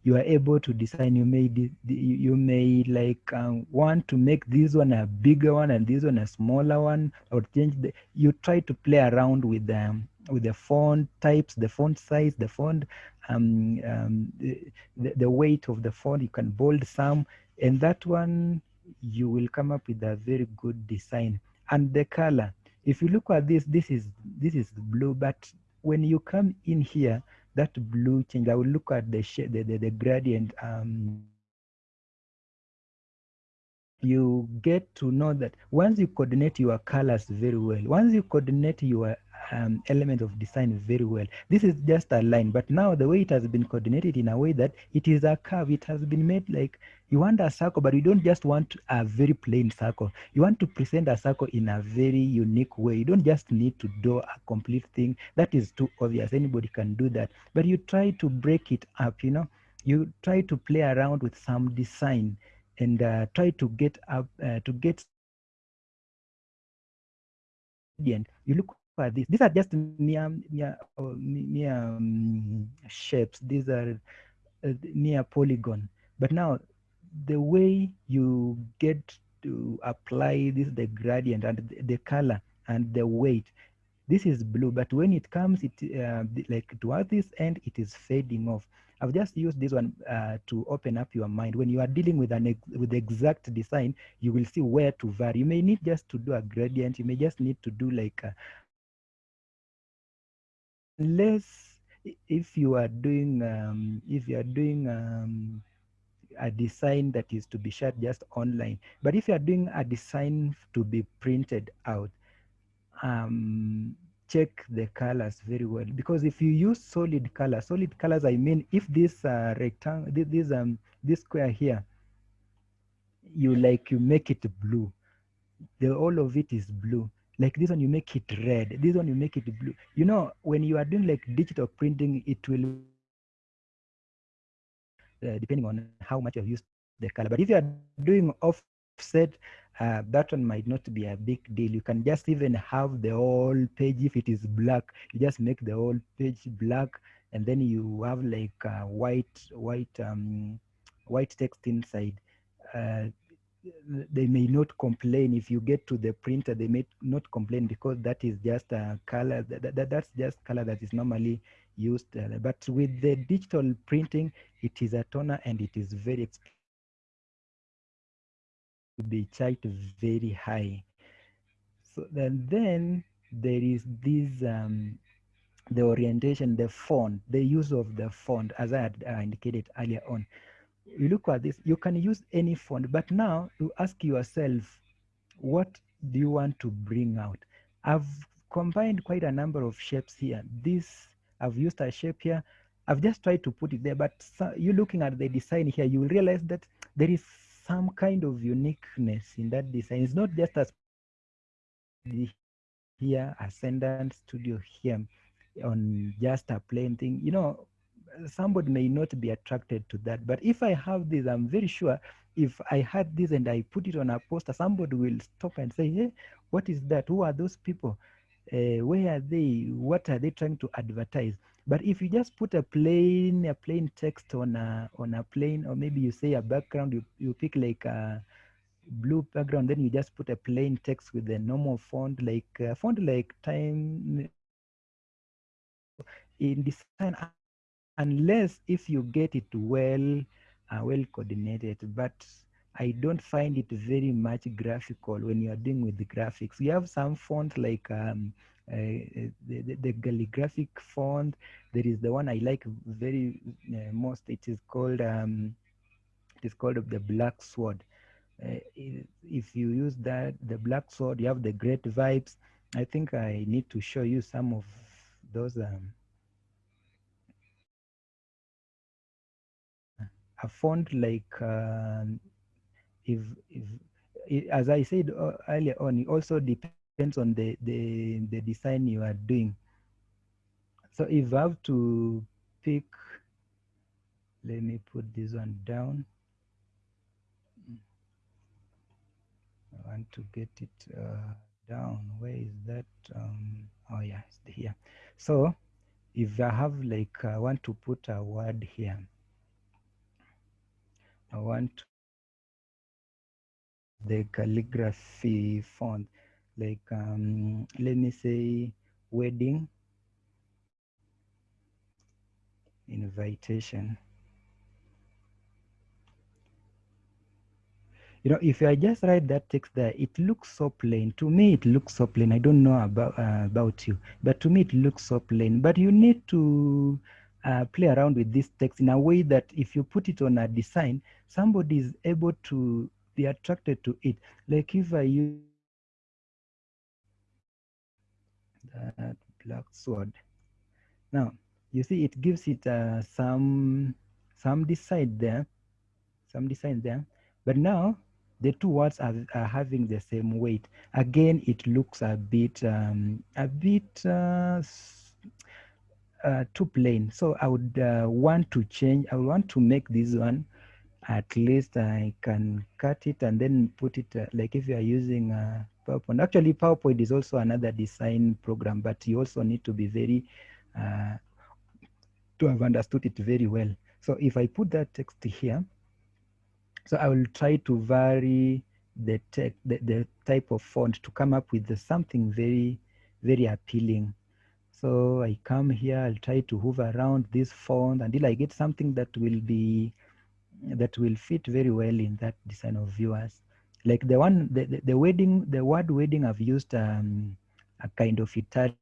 you are able to design. You may you may like um, want to make this one a bigger one and this one a smaller one. Or change the you try to play around with them with the font types the font size the font um, um the, the weight of the font you can bold some and that one you will come up with a very good design. And the color if you look at this this is this is blue but when you come in here that blue change i will look at the shade the, the, the gradient um you get to know that once you coordinate your colors very well once you coordinate your um, element of design very well. This is just a line, but now the way it has been coordinated in a way that it is a curve. It has been made like you want a circle, but you don't just want a very plain circle. You want to present a circle in a very unique way. You don't just need to do a complete thing. That is too obvious. Anybody can do that. But you try to break it up, you know. You try to play around with some design and uh, try to get up uh, to get you look at this. These are just mere uh, mere um, shapes. These are uh, mere polygon. But now, the way you get to apply this, the gradient and the, color and the weight, this is blue. But when it comes, it uh, like towards this end, it is fading off. I've just used this one uh, to open up your mind. When you are dealing with an ex with exact design, you will see where to vary. You may need just to do a gradient. You may just need to do like a, unless if you are doing um, if you are doing um, a design that is to be shared just online but if you are doing a design to be printed out um, check the colors very well. Because if you use solid color solid colors i mean if this uh, rectangle this, um this square here you like you make it blue the all of it is blue like this one you make it red. This one you make it blue. You know when you are doing like digital printing it will uh, depending on how much you've used the color. But if you are doing offset uh, that one might not be a big deal. You can just even have the whole page. If it is black you just make the whole page black and then you have like uh, white white um white text inside. Uh, they may not complain. If you get to the printer they may not complain because that is just a color that, that that's just color that is normally used uh, but with the digital printing it is a toner and it is very to be charged very high. So then then there is this um, the orientation the font the use of the font as i had uh, indicated earlier on you look at this, you can use any font, but now you ask yourself, what do you want to bring out? I've combined quite a number of shapes here. This, I've used a shape here. I've just tried to put it there, but so, you looking at the design here, you will realize that there is some kind of uniqueness in that design. It's not just as here, Ascendant Studio here on just a plain thing. You know, somebody may not be attracted to that. But if I have this, I'm very sure if I had this and I put it on a poster, somebody will stop and say, hey, what is that? Who are those people? Uh, where are they? What are they trying to advertise? But if you just put a plain a plain text on a on a plain, or maybe you say a background, you, you pick like a blue background, then you just put a plain text with a normal font, like font like time in design unless if you get it well uh, well coordinated. But i don't find it very much graphical when you are dealing with the graphics. You have some font like um, uh, the, the, the, calligraphic font. There is the one i like very uh, most. It is called um, it is called the black sword. Uh, if you use that the black sword you have the great vibes. I think i need to show you some of those um, a font like uh, if, if as I said earlier on, it also depends on the, the, the design you are doing. So if I have to pick, let me put this one down. I want to get it uh, down. Where is that? Um, oh yeah, it's here. So if I have like, I want to put a word here I want the calligraphy font, like um, let me say wedding invitation. You know, if I just write that text there, it looks so plain. To me, it looks so plain. I don't know about uh, about you, but to me, it looks so plain. But you need to uh, play around with this text in a way that if you put it on a design, somebody is able to be attracted to it. Like if I use that black sword. Now, you see, it gives it uh, some some design there, some design there. But now the two words are, are having the same weight. Again, it looks a bit um, a bit uh, uh, too plain. So I would uh, want to change. I want to make this one at least I can cut it and then put it uh, like if you are using uh, PowerPoint. Actually, PowerPoint is also another design program, but you also need to be very uh, to have understood it very well. So if I put that text here, so I will try to vary the, the, the type of font to come up with the, something very, very appealing. So I come here, I'll try to hover around this font until I get something that will be, that will fit very well in that design of viewers. Like the one, the, the, the wedding, the word wedding, I've used um, a kind of Italian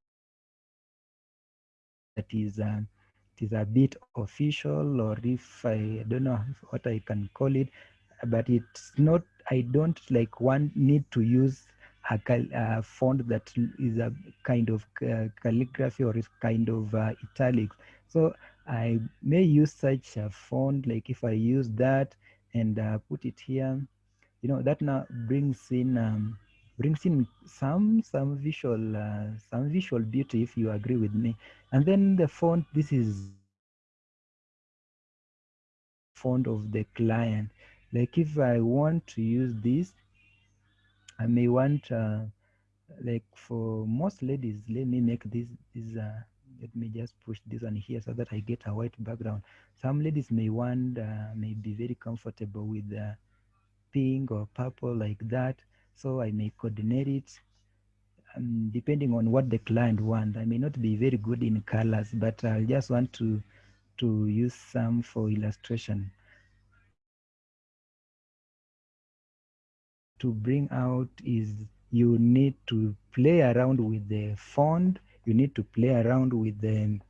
that is, uh, it is a bit official or if I, I don't know what I can call it, but it's not, I don't like one need to use a, a font that is a kind of uh, calligraphy or is kind of uh, italics. So I may use such a font, like if I use that and uh, put it here, you know, that now brings in um, brings in some some visual uh, some visual beauty if you agree with me. And then the font, this is font of the client. Like if I want to use this, I may want uh, like for most ladies, let me make this this uh, let me just push this one here so that I get a white background. Some ladies may want uh, may be very comfortable with uh, pink or purple like that. So I may coordinate it um, depending on what the client wants. I may not be very good in colors, but I just want to to use some for illustration. To bring out is you need to play around with the font. You need to play around with the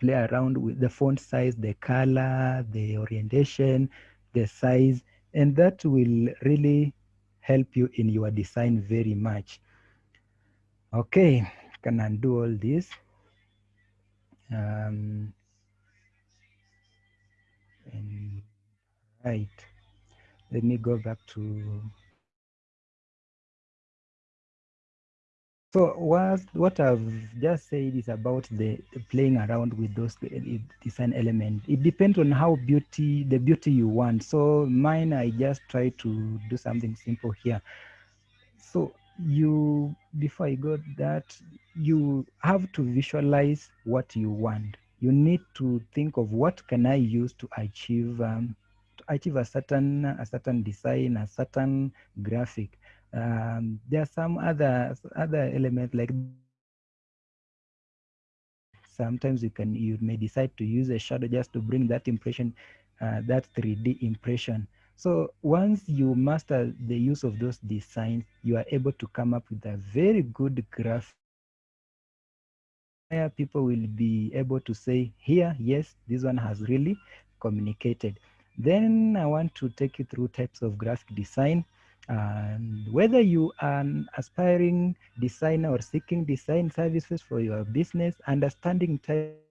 play around with the font size, the color, the orientation, the size, and that will really help you in your design very much. Okay, can undo all this. Um, and right, let me go back to. So what what I've just said is about the, playing around with those design elements. It depends on how beauty the beauty you want. So mine, I just try to do something simple here. So you before I got that, you have to visualize what you want. You need to think of what can I use to achieve um, achieve a certain a certain design, a certain graphic. Um, there are some other other elements like sometimes you can you may decide to use a shadow just to bring that impression, uh, that 3D impression. So once you master the use of those designs, you are able to come up with a very good graph. Where people will be able to say, here, yes, this one has really communicated. Then I want to take you through types of graphic design. And whether you are an aspiring designer or seeking design services for your business, understanding type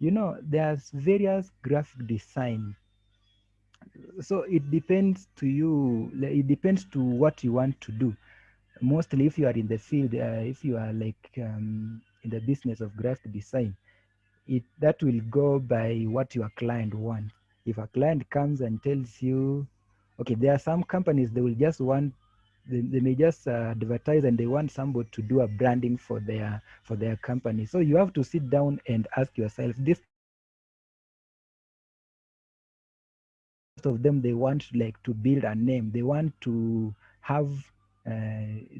you know there's various graphic design so it depends to you it depends to what you want to do mostly if you are in the field uh, if you are like um, in the business of graphic design it that will go by what your client wants. If a client comes and tells you, okay, there are some companies they will just want they, they may just uh, advertise and they want somebody to do a branding for their for their company. So you have to sit down and ask yourself this of them they want like to build a name they want to have uh,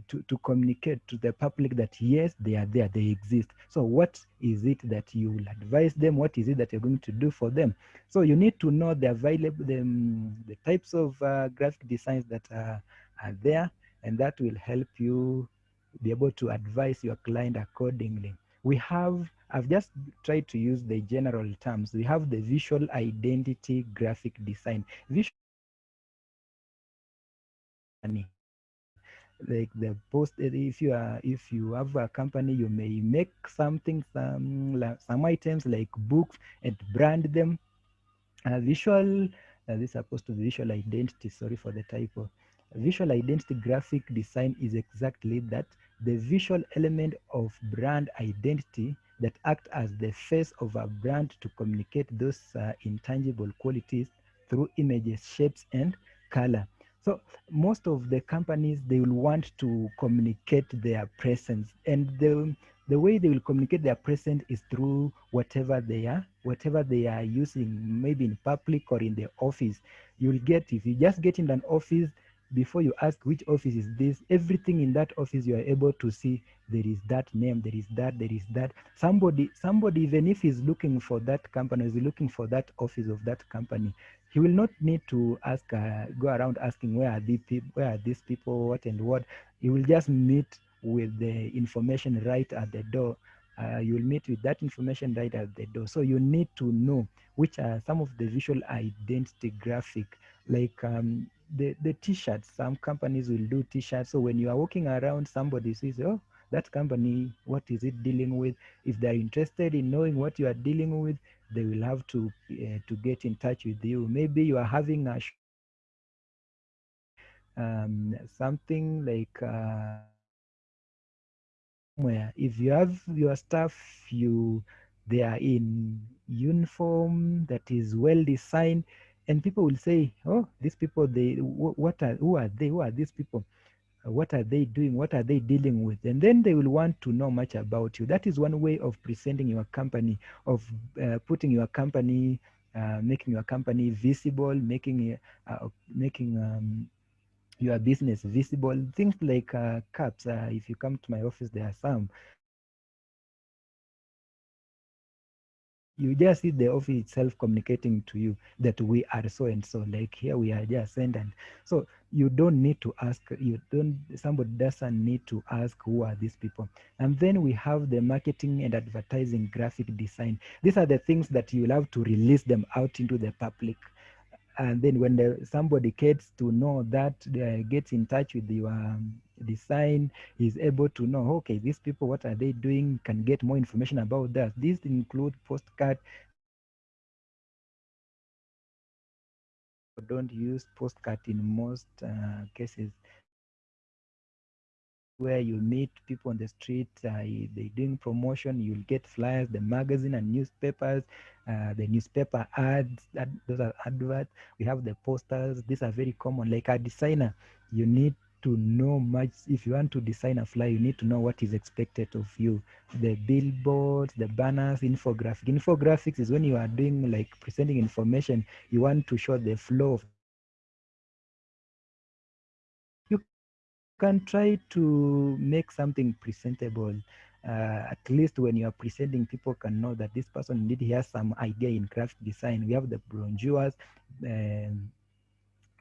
to, to communicate to the public that yes they are there they exist so what is it that you will advise them what is it that you're going to do for them so you need to know the available the, um, the types of uh, graphic designs that are, are there and that will help you be able to advise your client accordingly we have I've just tried to use the general terms. We have the visual identity graphic design. Visual like the post if you are if you have a company you may make something some some items like books and brand them. Visual uh, this is supposed to visual identity sorry for the typo. Visual identity graphic design is exactly that the visual element of brand identity that act as the face of a brand to communicate those uh, intangible qualities through images shapes and color so most of the companies they will want to communicate their presence, and the the way they will communicate their presence is through whatever they are, whatever they are using, maybe in public or in the office. You'll get if you just get in an office before you ask which office is this, everything in that office you are able to see there is that name, there is that, there is that. Somebody, somebody, even if he's looking for that company, is looking for that office of that company, he will not need to ask uh, go around asking where are these people where are these people? What and what? He will just meet with the information right at the door. Uh, you will meet with that information right at the door. So you need to know which are some of the visual identity graphic. Like um, the the t-shirts. Some companies will do t-shirts. So when you are walking around somebody says oh that company what is it dealing with? If they're interested in knowing what you are dealing with they will have to uh, to get in touch with you. Maybe you are having a um, something like uh, where if you have your staff you they are in uniform that is well designed and people will say oh these people they what are who are they? Who are these people what are they doing what are they dealing with? And then they will want to know much about you. That is one way of presenting your company of uh, putting your company uh, making your company visible making uh, making um, your business visible. Things like uh, caps uh, if you come to my office there are some you just see the office itself communicating to you that we are so and so like here we are just sent and so you don't need to ask you don't somebody doesn't need to ask who are these people. And then we have the marketing and advertising graphic design. These are the things that you'll have to release them out into the public. And then when the, somebody gets to know that uh, gets in touch with your um, design is able to know okay these people what are they doing can get more information about that these include postcard don't use postcard in most uh, cases where you meet people on the street, uh, they doing promotion, you'll get flyers, the magazine and newspapers, uh, the newspaper ads, that, those are adverts. We have the posters. These are very common. Like a designer, you need to know much. If you want to design a flyer, you need to know what is expected of you. The billboards, the banners, infographic. Infographics is when you are doing like presenting information, you want to show the flow of you can try to make something presentable. Uh, at least when you are presenting, people can know that this person indeed has some idea in graphic design. We have the brochures, um,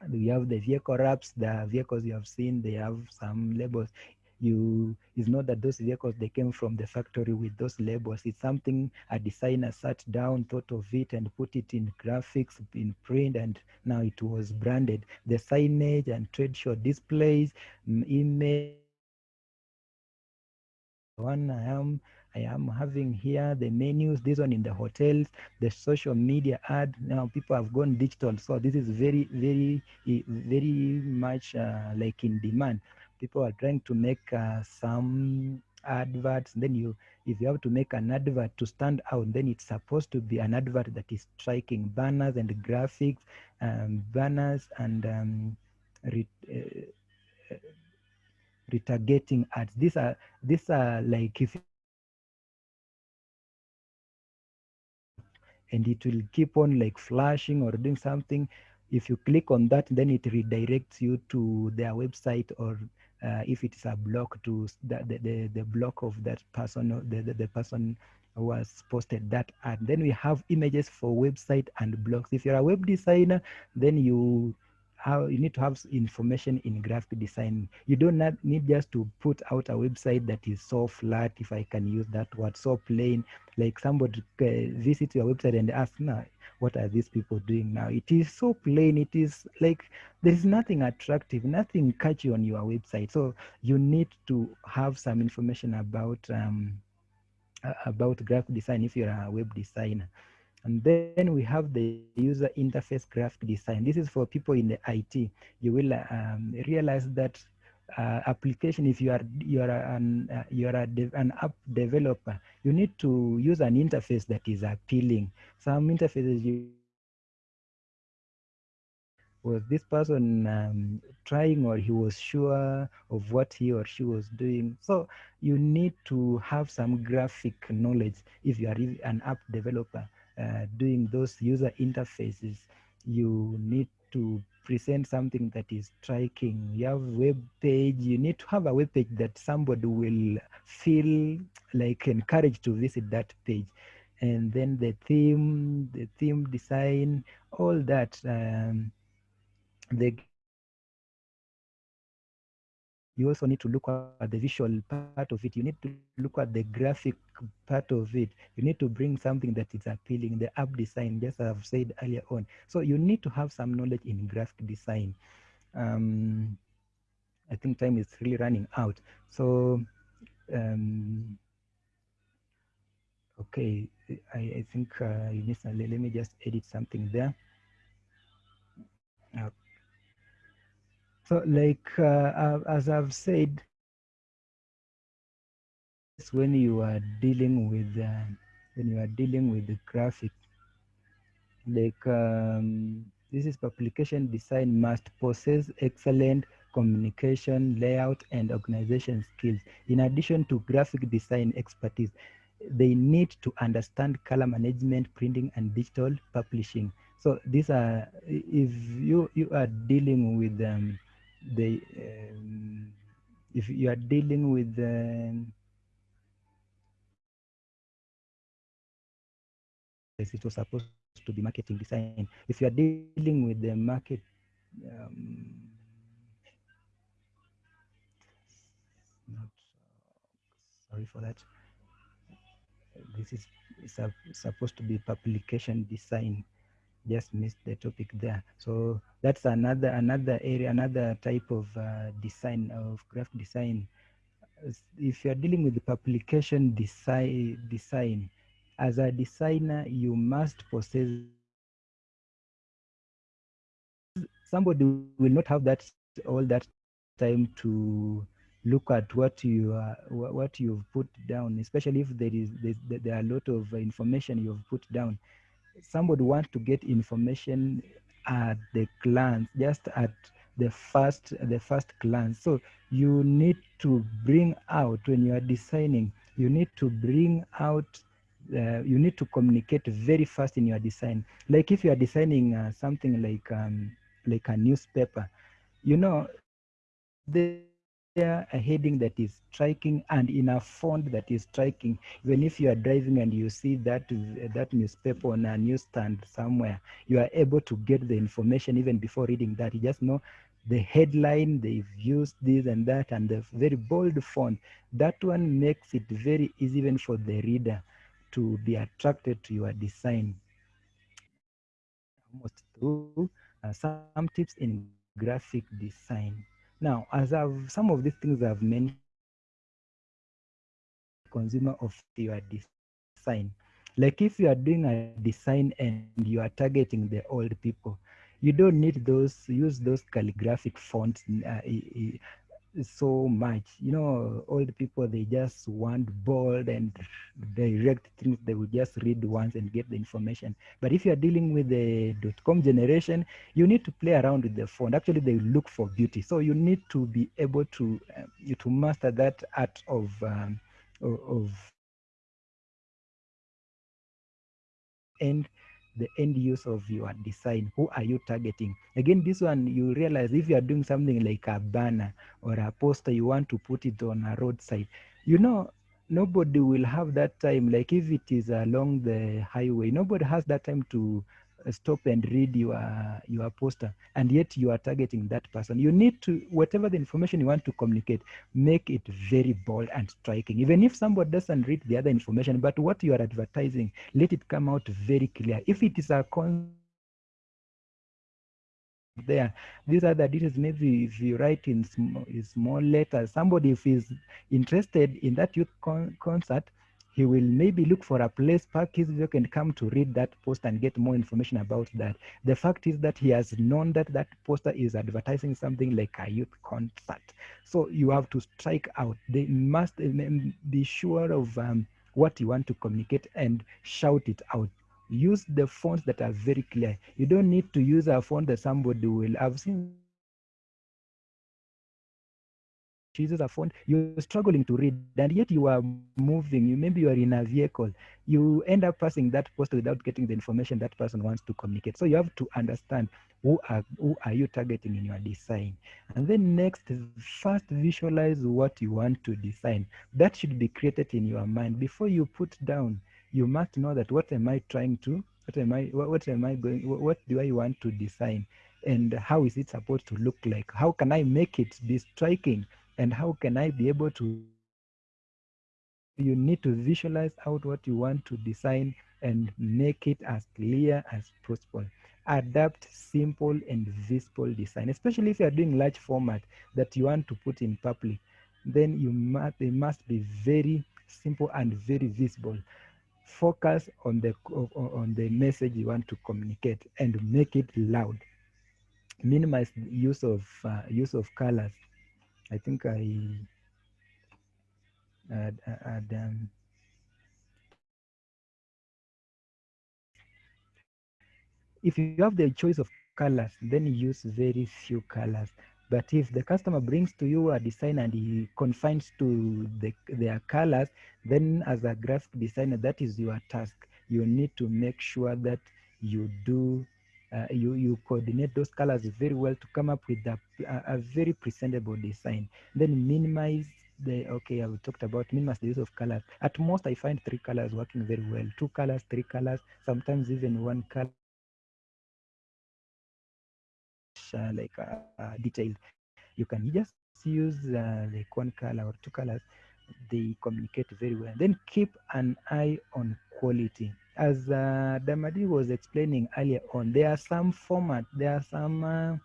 we have the vehicle wraps, the vehicles you have seen, they have some labels. You it's not that those vehicles they came from the factory with those labels. It's something a designer sat down, thought of it, and put it in graphics, in print, and now it was branded. The signage and trade show displays, mm, image. One I am I am having here the menus, this one in the hotels, the social media ad. Now people have gone digital. So this is very, very, very much uh, like in demand. People are trying to make uh, some adverts. Then you, if you have to make an advert to stand out, then it's supposed to be an advert that is striking banners and graphics, um, banners and um, re, uh, retargeting ads. These are, these are like if and it will keep on like flashing or doing something if you click on that, then it redirects you to their website or uh, if it's a block to the, the, the, blog of that person, the, the, the person was posted that ad. Then we have images for website and blogs. If you're a web designer, then you how you need to have information in graphic design. You don't need just to put out a website that is so flat, if I can use that word, so plain. Like somebody visits your website and asks, "Now, what are these people doing now? It is so plain. It is like there is nothing attractive, nothing catchy on your website. So you need to have some information about um, about graphic design if you're a web designer. And then we have the user interface graphic design. This is for people in the IT. You will um, realize that uh, application, if you are you are an uh, you are an app developer, you need to use an interface that is appealing. Some interfaces you was this person um, trying or he was sure of what he or she was doing so you need to have some graphic knowledge if you are an app developer uh, doing those user interfaces, you need to present something that is striking. You have a web page, you need to have a web page that somebody will feel like encouraged to visit that page. And then the theme, the theme design, all that. Um, the you also need to look at the visual part of it. You need to look at the graphic part of it. You need to bring something that is appealing, the app design, just as I've said earlier on. So you need to have some knowledge in graphic design. Um, I think time is really running out. So, um, okay, I, I think uh, let me just edit something there. Okay. So like, uh, as I've said, when you are dealing with, uh, when you are dealing with the graphic, like um, this is publication design must possess excellent communication, layout, and organization skills. In addition to graphic design expertise, they need to understand color management, printing, and digital publishing. So these are, if you, you are dealing with um, the um, if you are dealing with um, it was supposed to be marketing design. If you are dealing with the market um, not, sorry for that. This is supposed to be publication design just missed the topic there. So that's another another area, another type of uh, design of graphic design. If you're dealing with the publication design, design, as a designer, you must possess. Somebody will not have that all that time to look at what you are, what you've put down, especially if there is there are a lot of information you've put down somebody wants to get information at the glance, just at the first the first glance. So you need to bring out when you are designing. You need to bring out. Uh, you need to communicate very fast in your design. Like if you are designing uh, something like um, like a newspaper, you know, the a heading that is striking and in a font that is striking? Even if you are driving and you see that that newspaper on a newsstand somewhere you are able to get the information even before reading that. You just know the headline they've used this and that and the very bold font. That one makes it very easy even for the reader to be attracted to your design. Almost through uh, some tips in graphic design now, as I've some of these things I've mentioned, consumer of your design. Like if you are doing a design and you are targeting the old people, you don't need those, use those calligraphic fonts uh, so much. You know, old people, they just want bold and direct things. They will just read once and get the information. But if you're dealing with the dot-com generation, you need to play around with the font. Actually, they look for beauty. So you need to be able to, uh, to master that art of, um, of and the end use of your design. Who are you targeting? Again this one you realize if you are doing something like a banner or a poster you want to put it on a roadside. You know nobody will have that time. Like if it is along the highway nobody has that time to stop and read your your poster and yet you are targeting that person. You need to whatever the information you want to communicate make it very bold and striking. Even if somebody doesn't read the other information but what you are advertising let it come out very clear. If it is a con there these are the details maybe if you write in small, small letters somebody if is interested in that youth con concert he will maybe look for a place park his vehicle and come to read that poster and get more information about that. The fact is that he has known that that poster is advertising something like a youth concert. So you have to strike out. They must um, be sure of um, what you want to communicate and shout it out. Use the fonts that are very clear. You don't need to use a font that somebody will i've seen uses a font you're struggling to read and yet you are moving. You maybe you are in a vehicle. You end up passing that post without getting the information that person wants to communicate. So you have to understand who are who are you targeting in your design. And then next first visualize what you want to design. That should be created in your mind. Before you put down you must know that what am i trying to what am i what, what am i going what do i want to design? And how is it supposed to look like? How can i make it be striking and how can I be able to you need to visualize out what you want to design and make it as clear as possible. Adapt simple and visible design especially if you are doing large format that you want to put in public then you must they must be very simple and very visible. Focus on the on the message you want to communicate and make it loud. Minimize use of uh, use of colors I think I had, had um, if you have the choice of colors, then use very few colors. But if the customer brings to you a design and he confines to the, their colors, then as a graphic designer, that is your task. You need to make sure that you do uh, you you coordinate those colors very well to come up with a, a, a, very presentable design. Then minimize the okay i've talked about minimize the use of colors. At most i find three colors working very well. Two colors three colors sometimes even one color uh, like uh, uh, detailed. You can just use uh, like one color or two colors. They communicate very well. Then keep an eye on quality as uh, Damadi was explaining earlier on, there are some format, there are some uh,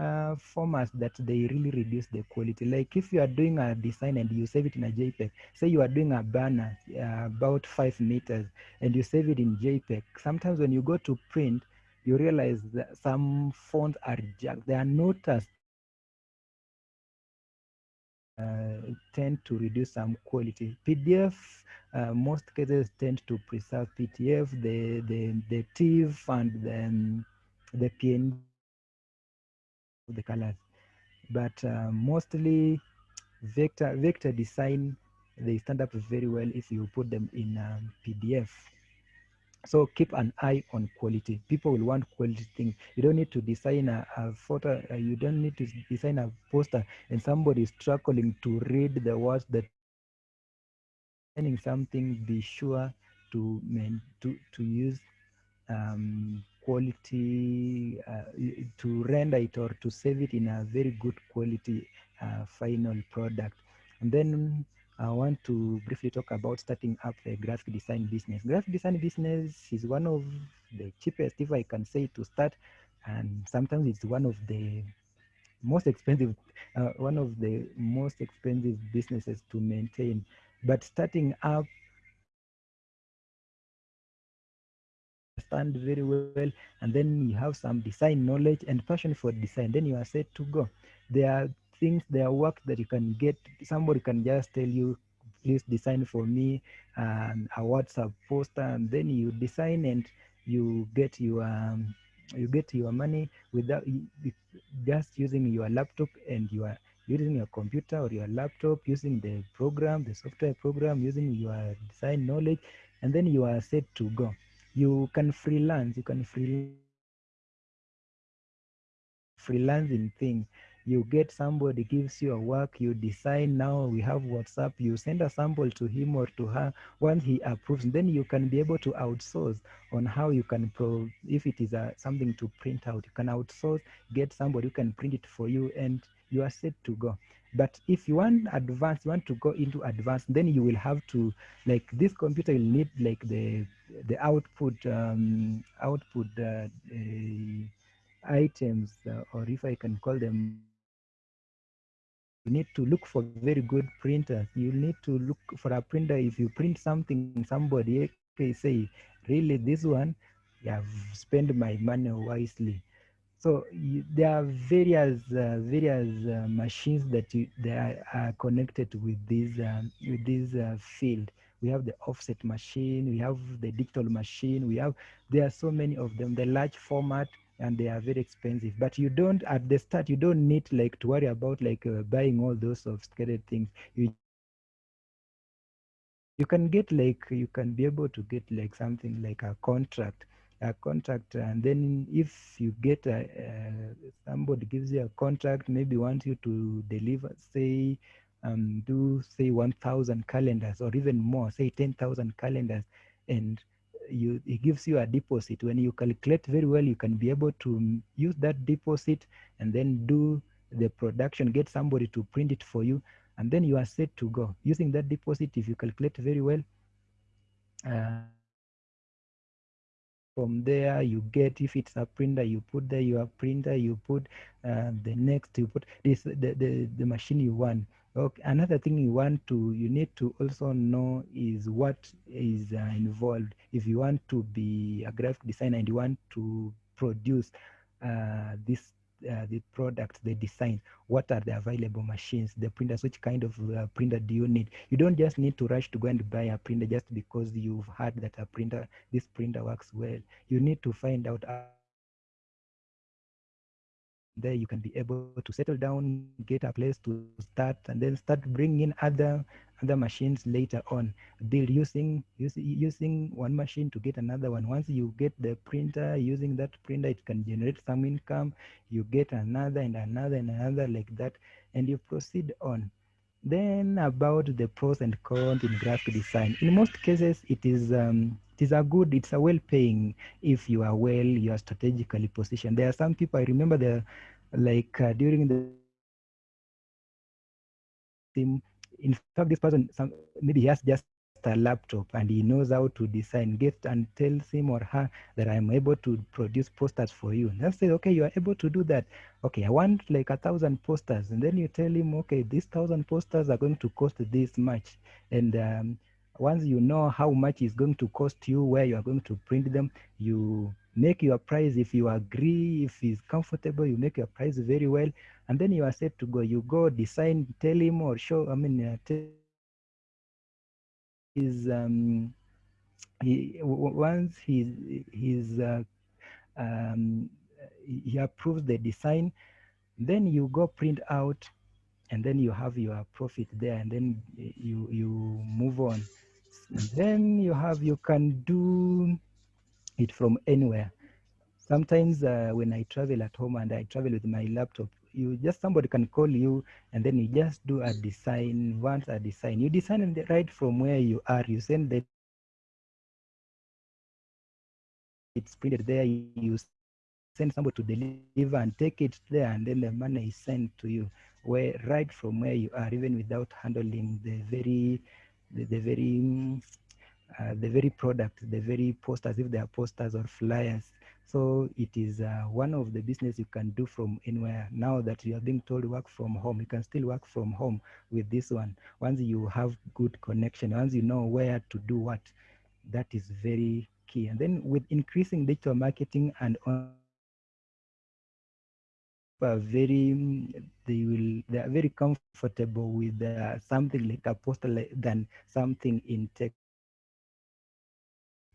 uh, formats that they really reduce the quality. Like if you are doing a design and you save it in a JPEG, say you are doing a banner uh, about five meters and you save it in JPEG. Sometimes when you go to print, you realize that some fonts are jacked. They are not as tend to reduce some quality. PDF, uh, most cases tend to preserve PDF, the the the TIFF and the, um, the PNG, the colors, but uh, mostly vector vector design they stand up very well if you put them in um, PDF. So keep an eye on quality. People will want quality things. You don't need to design a, a photo. Uh, you don't need to design a poster, and somebody is struggling to read the words that. Designing something, be sure to to to use um, quality uh, to render it or to save it in a very good quality uh, final product, and then I want to briefly talk about starting up a graphic design business. Graphic design business is one of the cheapest, if I can say, to start, and sometimes it's one of the most expensive, uh, one of the most expensive businesses to maintain. But starting up understand very well and then you have some design knowledge and passion for design then you are set to go there are things there are work that you can get. Somebody can just tell you please design for me um, a whatsapp poster and then you design and you get your um, you get your money without just using your laptop and your using your computer or your laptop using the program the software program using your design knowledge and then you are set to go. You can freelance you can freelance freelancing thing you get somebody gives you a work you design now we have whatsapp you send a sample to him or to her once he approves then you can be able to outsource on how you can pro if it is a, something to print out you can outsource get somebody who can print it for you and you are set to go. But if you want advanced you want to go into advanced then you will have to like this computer will need like the the output um output uh, uh, items uh, or if i can call them you need to look for very good printers. You need to look for a printer. If you print something somebody okay say really this one? Yeah, i've spent my money wisely. So you, there are various uh, various uh, machines that you, they are, are connected with this um, with this uh, field. We have the offset machine. We have the digital machine. We have there are so many of them. The large format and they are very expensive. But you don't at the start you don't need like to worry about like uh, buying all those sophisticated things. You you can get like you can be able to get like something like a contract a contract and then if you get a, uh, somebody gives you a contract maybe wants you to deliver say um, do say 1000 calendars or even more say 10000 calendars and you it gives you a deposit. When you calculate very well you can be able to use that deposit and then do the production get somebody to print it for you and then you are set to go. Using that deposit if you calculate very well uh, from there you get if it's a printer you put there your printer you put uh, the next you put this the, the the machine you want okay another thing you want to you need to also know is what is uh, involved if you want to be a graphic designer and you want to produce uh, this uh, the product, the design, what are the available machines, the printers, which kind of uh, printer do you need? You don't just need to rush to go and buy a printer just because you've heard that a printer, this printer works well. You need to find out there you can be able to settle down, get a place to start, and then start bringing other other machines later on. Build using using using one machine to get another one. Once you get the printer, using that printer, it can generate some income. You get another and another and another like that, and you proceed on. Then about the pros and cons in graphic design. In most cases, it is um, it is a good, it's a well-paying if you are well, you are strategically positioned. There are some people I remember the like uh, during the. In fact, this person, some, maybe he has just a laptop and he knows how to design. Get and tells him or her that I'm able to produce posters for you. And I say, okay, you are able to do that. Okay, I want like a thousand posters, and then you tell him, okay, these thousand posters are going to cost this much, and um, once you know how much is going to cost you, where you are going to print them, you make your price. If you agree, if it's comfortable, you make your price very well, and then you are set to go. You go design, tell him or show. I mean, uh, tell his um, he once he's uh, um, he approves the design, then you go print out, and then you have your profit there, and then you you move on. And then you have you can do it from anywhere. Sometimes uh, when I travel at home and I travel with my laptop, you just somebody can call you and then you just do a design once a design. You design right from where you are. You send the it's printed there. You send somebody to deliver and take it there and then the money is sent to you where right from where you are even without handling the very the, the very uh, the very product the very posters if they are posters or flyers so it is uh, one of the business you can do from anywhere. Now that you are being told work from home, you can still work from home with this one. Once you have good connection, once you know where to do what, that is very key. And then with increasing digital marketing and on very they will they are very comfortable with uh, something like a poster than something in text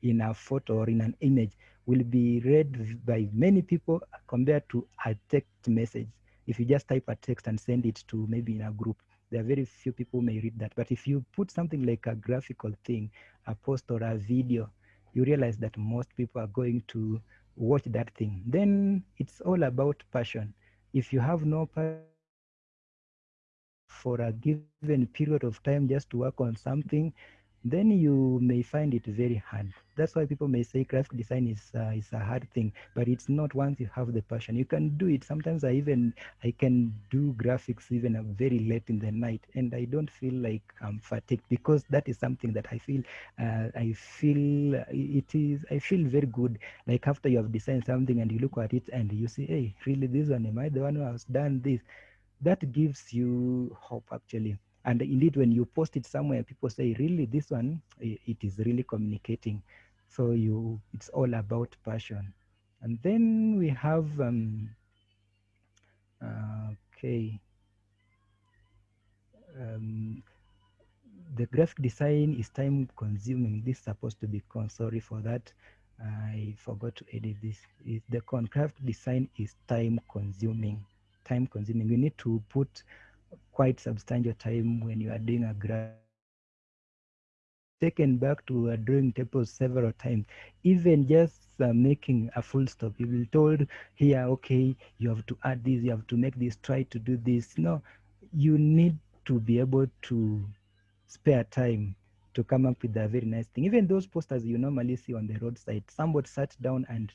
in a photo or in an image will be read by many people compared to a text message. If you just type a text and send it to maybe in a group, there are very few people may read that. But if you put something like a graphical thing, a post or a video, you realize that most people are going to watch that thing. Then it's all about passion. If you have no for a given period of time just to work on something, then you may find it very hard. That's why people may say graphic design is uh, is a hard thing, but it's not once you have the passion. You can do it. Sometimes I even I can do graphics even uh, very late in the night, and I don't feel like I'm fatigued because that is something that I feel uh, I feel it is I feel very good. Like after you have designed something and you look at it and you say, hey, really this one am I the one who has done this? That gives you hope actually and indeed when you post it somewhere people say really this one it is really communicating. So you it's all about passion. And then we have um okay. Um, the graphic design is time consuming. This is supposed to be con sorry for that. I forgot to edit this. Is the graphic design is time consuming. Time consuming. You need to put quite substantial time when you are doing a graph taken back to a drawing table several times. Even just uh, making a full stop you will told here okay you have to add this you have to make this try to do this. No you need to be able to spare time to come up with a very nice thing. Even those posters you normally see on the roadside somebody sat down and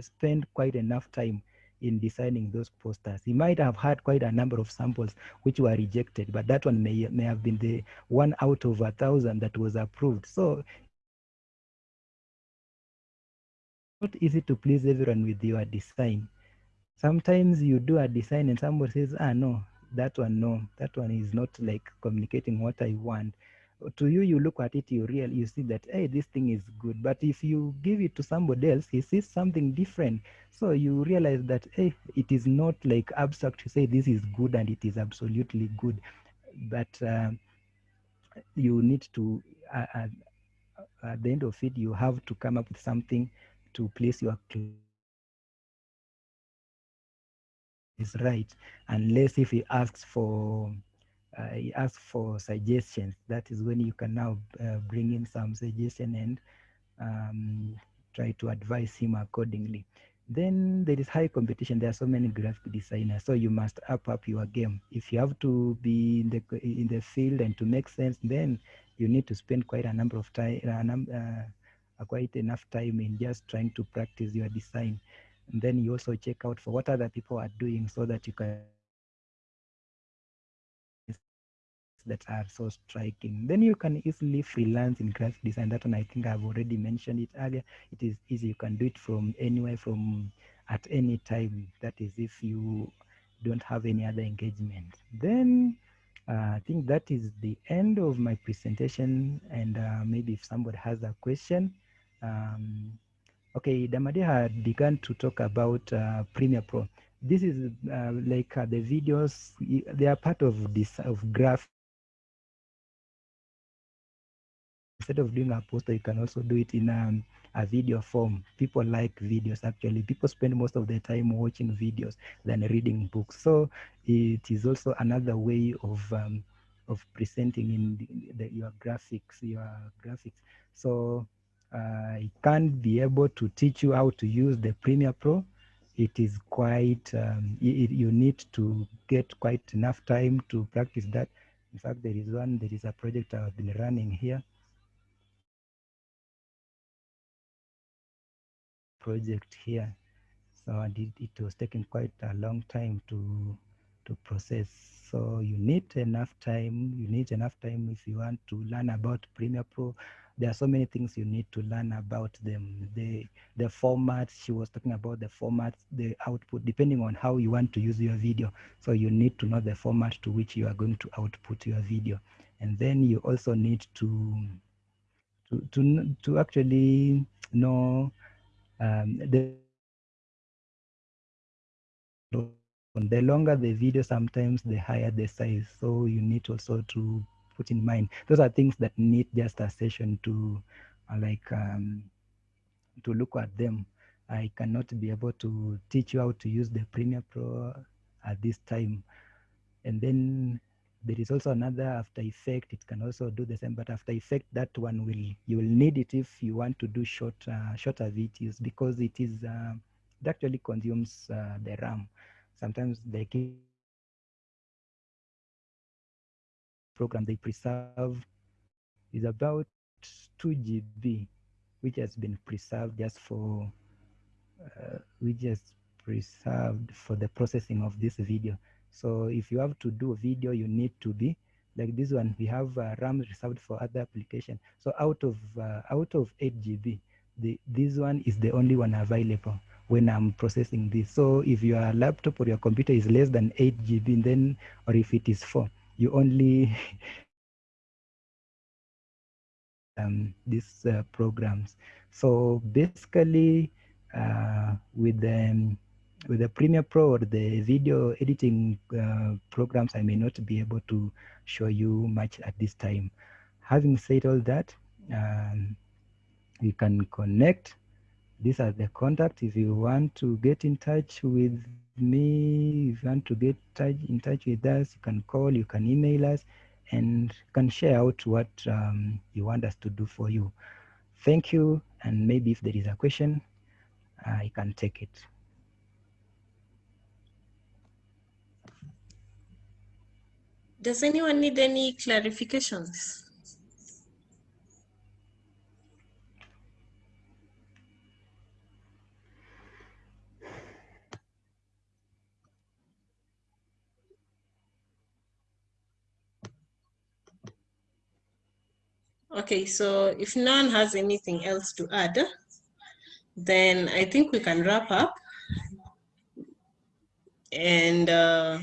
spend quite enough time in designing those posters. He might have had quite a number of samples which were rejected, but that one may, may have been the one out of a thousand that was approved. So not easy to please everyone with your design. Sometimes you do a design and somebody says, ah, no, that one, no, that one is not like communicating what I want to you you look at it you real you see that hey this thing is good. But if you give it to somebody else he sees something different. So you realize that hey it is not like abstract to say this is good and it is absolutely good. But uh, you need to uh, uh, at the end of it you have to come up with something to place your is right. Unless if he asks for uh, he asks for suggestions. That is when you can now uh, bring in some suggestion and um, try to advise him accordingly. Then there is high competition. There are so many graphic designers, so you must up up your game. If you have to be in the in the field and to make sense, then you need to spend quite a number of time, uh, quite enough time in just trying to practice your design. And then you also check out for what other people are doing so that you can that are so striking. Then you can easily freelance in graphic design. That one I think I've already mentioned it earlier. It is easy. You can do it from anywhere, from at any time. That is if you don't have any other engagement. Then uh, I think that is the end of my presentation. And uh, maybe if somebody has a question. Um, okay, Damadi had begun to talk about uh, Premiere Pro. This is uh, like uh, the videos, they are part of this of graph instead of doing a poster, you can also do it in um, a video form. People like videos actually. People spend most of their time watching videos than reading books. So it is also another way of um, of presenting in the, the, your graphics, your graphics. So uh, I can't be able to teach you how to use the Premiere Pro. It is quite, um, it, you need to get quite enough time to practice that. In fact, there is one, there is a project I've been running here project here. So it, it was taking quite a long time to to process. So you need enough time. You need enough time if you want to learn about Premiere Pro. There are so many things you need to learn about them. The the format. She was talking about the format, the output, depending on how you want to use your video. So you need to know the format to which you are going to output your video, and then you also need to to to, to actually know um, the the longer the video sometimes the higher the size. So you need also to put in mind those are things that need just a session to uh, like um, to look at them. I cannot be able to teach you how to use the premiere pro at this time. And then there is also another After Effect. It can also do the same, but After Effect, that one will you will need it if you want to do short uh, shorter videos because it is uh, it actually consumes uh, the RAM. Sometimes the program they preserve is about 2 GB, which has been preserved just for uh, which is preserved for the processing of this video. So if you have to do video, you need to be like this one. We have uh, RAM reserved for other application. So out of uh, out of 8 GB, the this one is the only one available when I'm processing this. So if your laptop or your computer is less than 8 GB, then or if it is 4, you only um, these uh, programs. So basically, uh, with the with the Premiere Pro or the video editing uh, programs, I may not be able to show you much at this time. Having said all that, um, you can connect. These are the contacts. If you want to get in touch with me, if you want to get in touch with us, you can call, you can email us, and can share out what um, you want us to do for you. Thank you, and maybe if there is a question, I can take it. Does anyone need any clarifications? Okay, so if no one has anything else to add, then I think we can wrap up. And uh,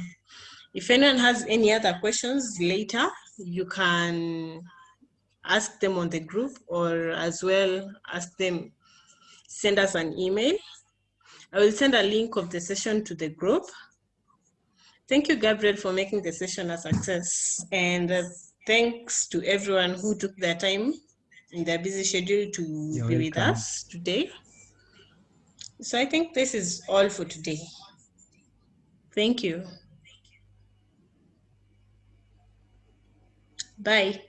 if anyone has any other questions later, you can ask them on the group or as well ask them, send us an email. I will send a link of the session to the group. Thank you, Gabriel, for making the session a success. And uh, thanks to everyone who took their time in their busy schedule to You're be welcome. with us today. So I think this is all for today. Thank you. Bye.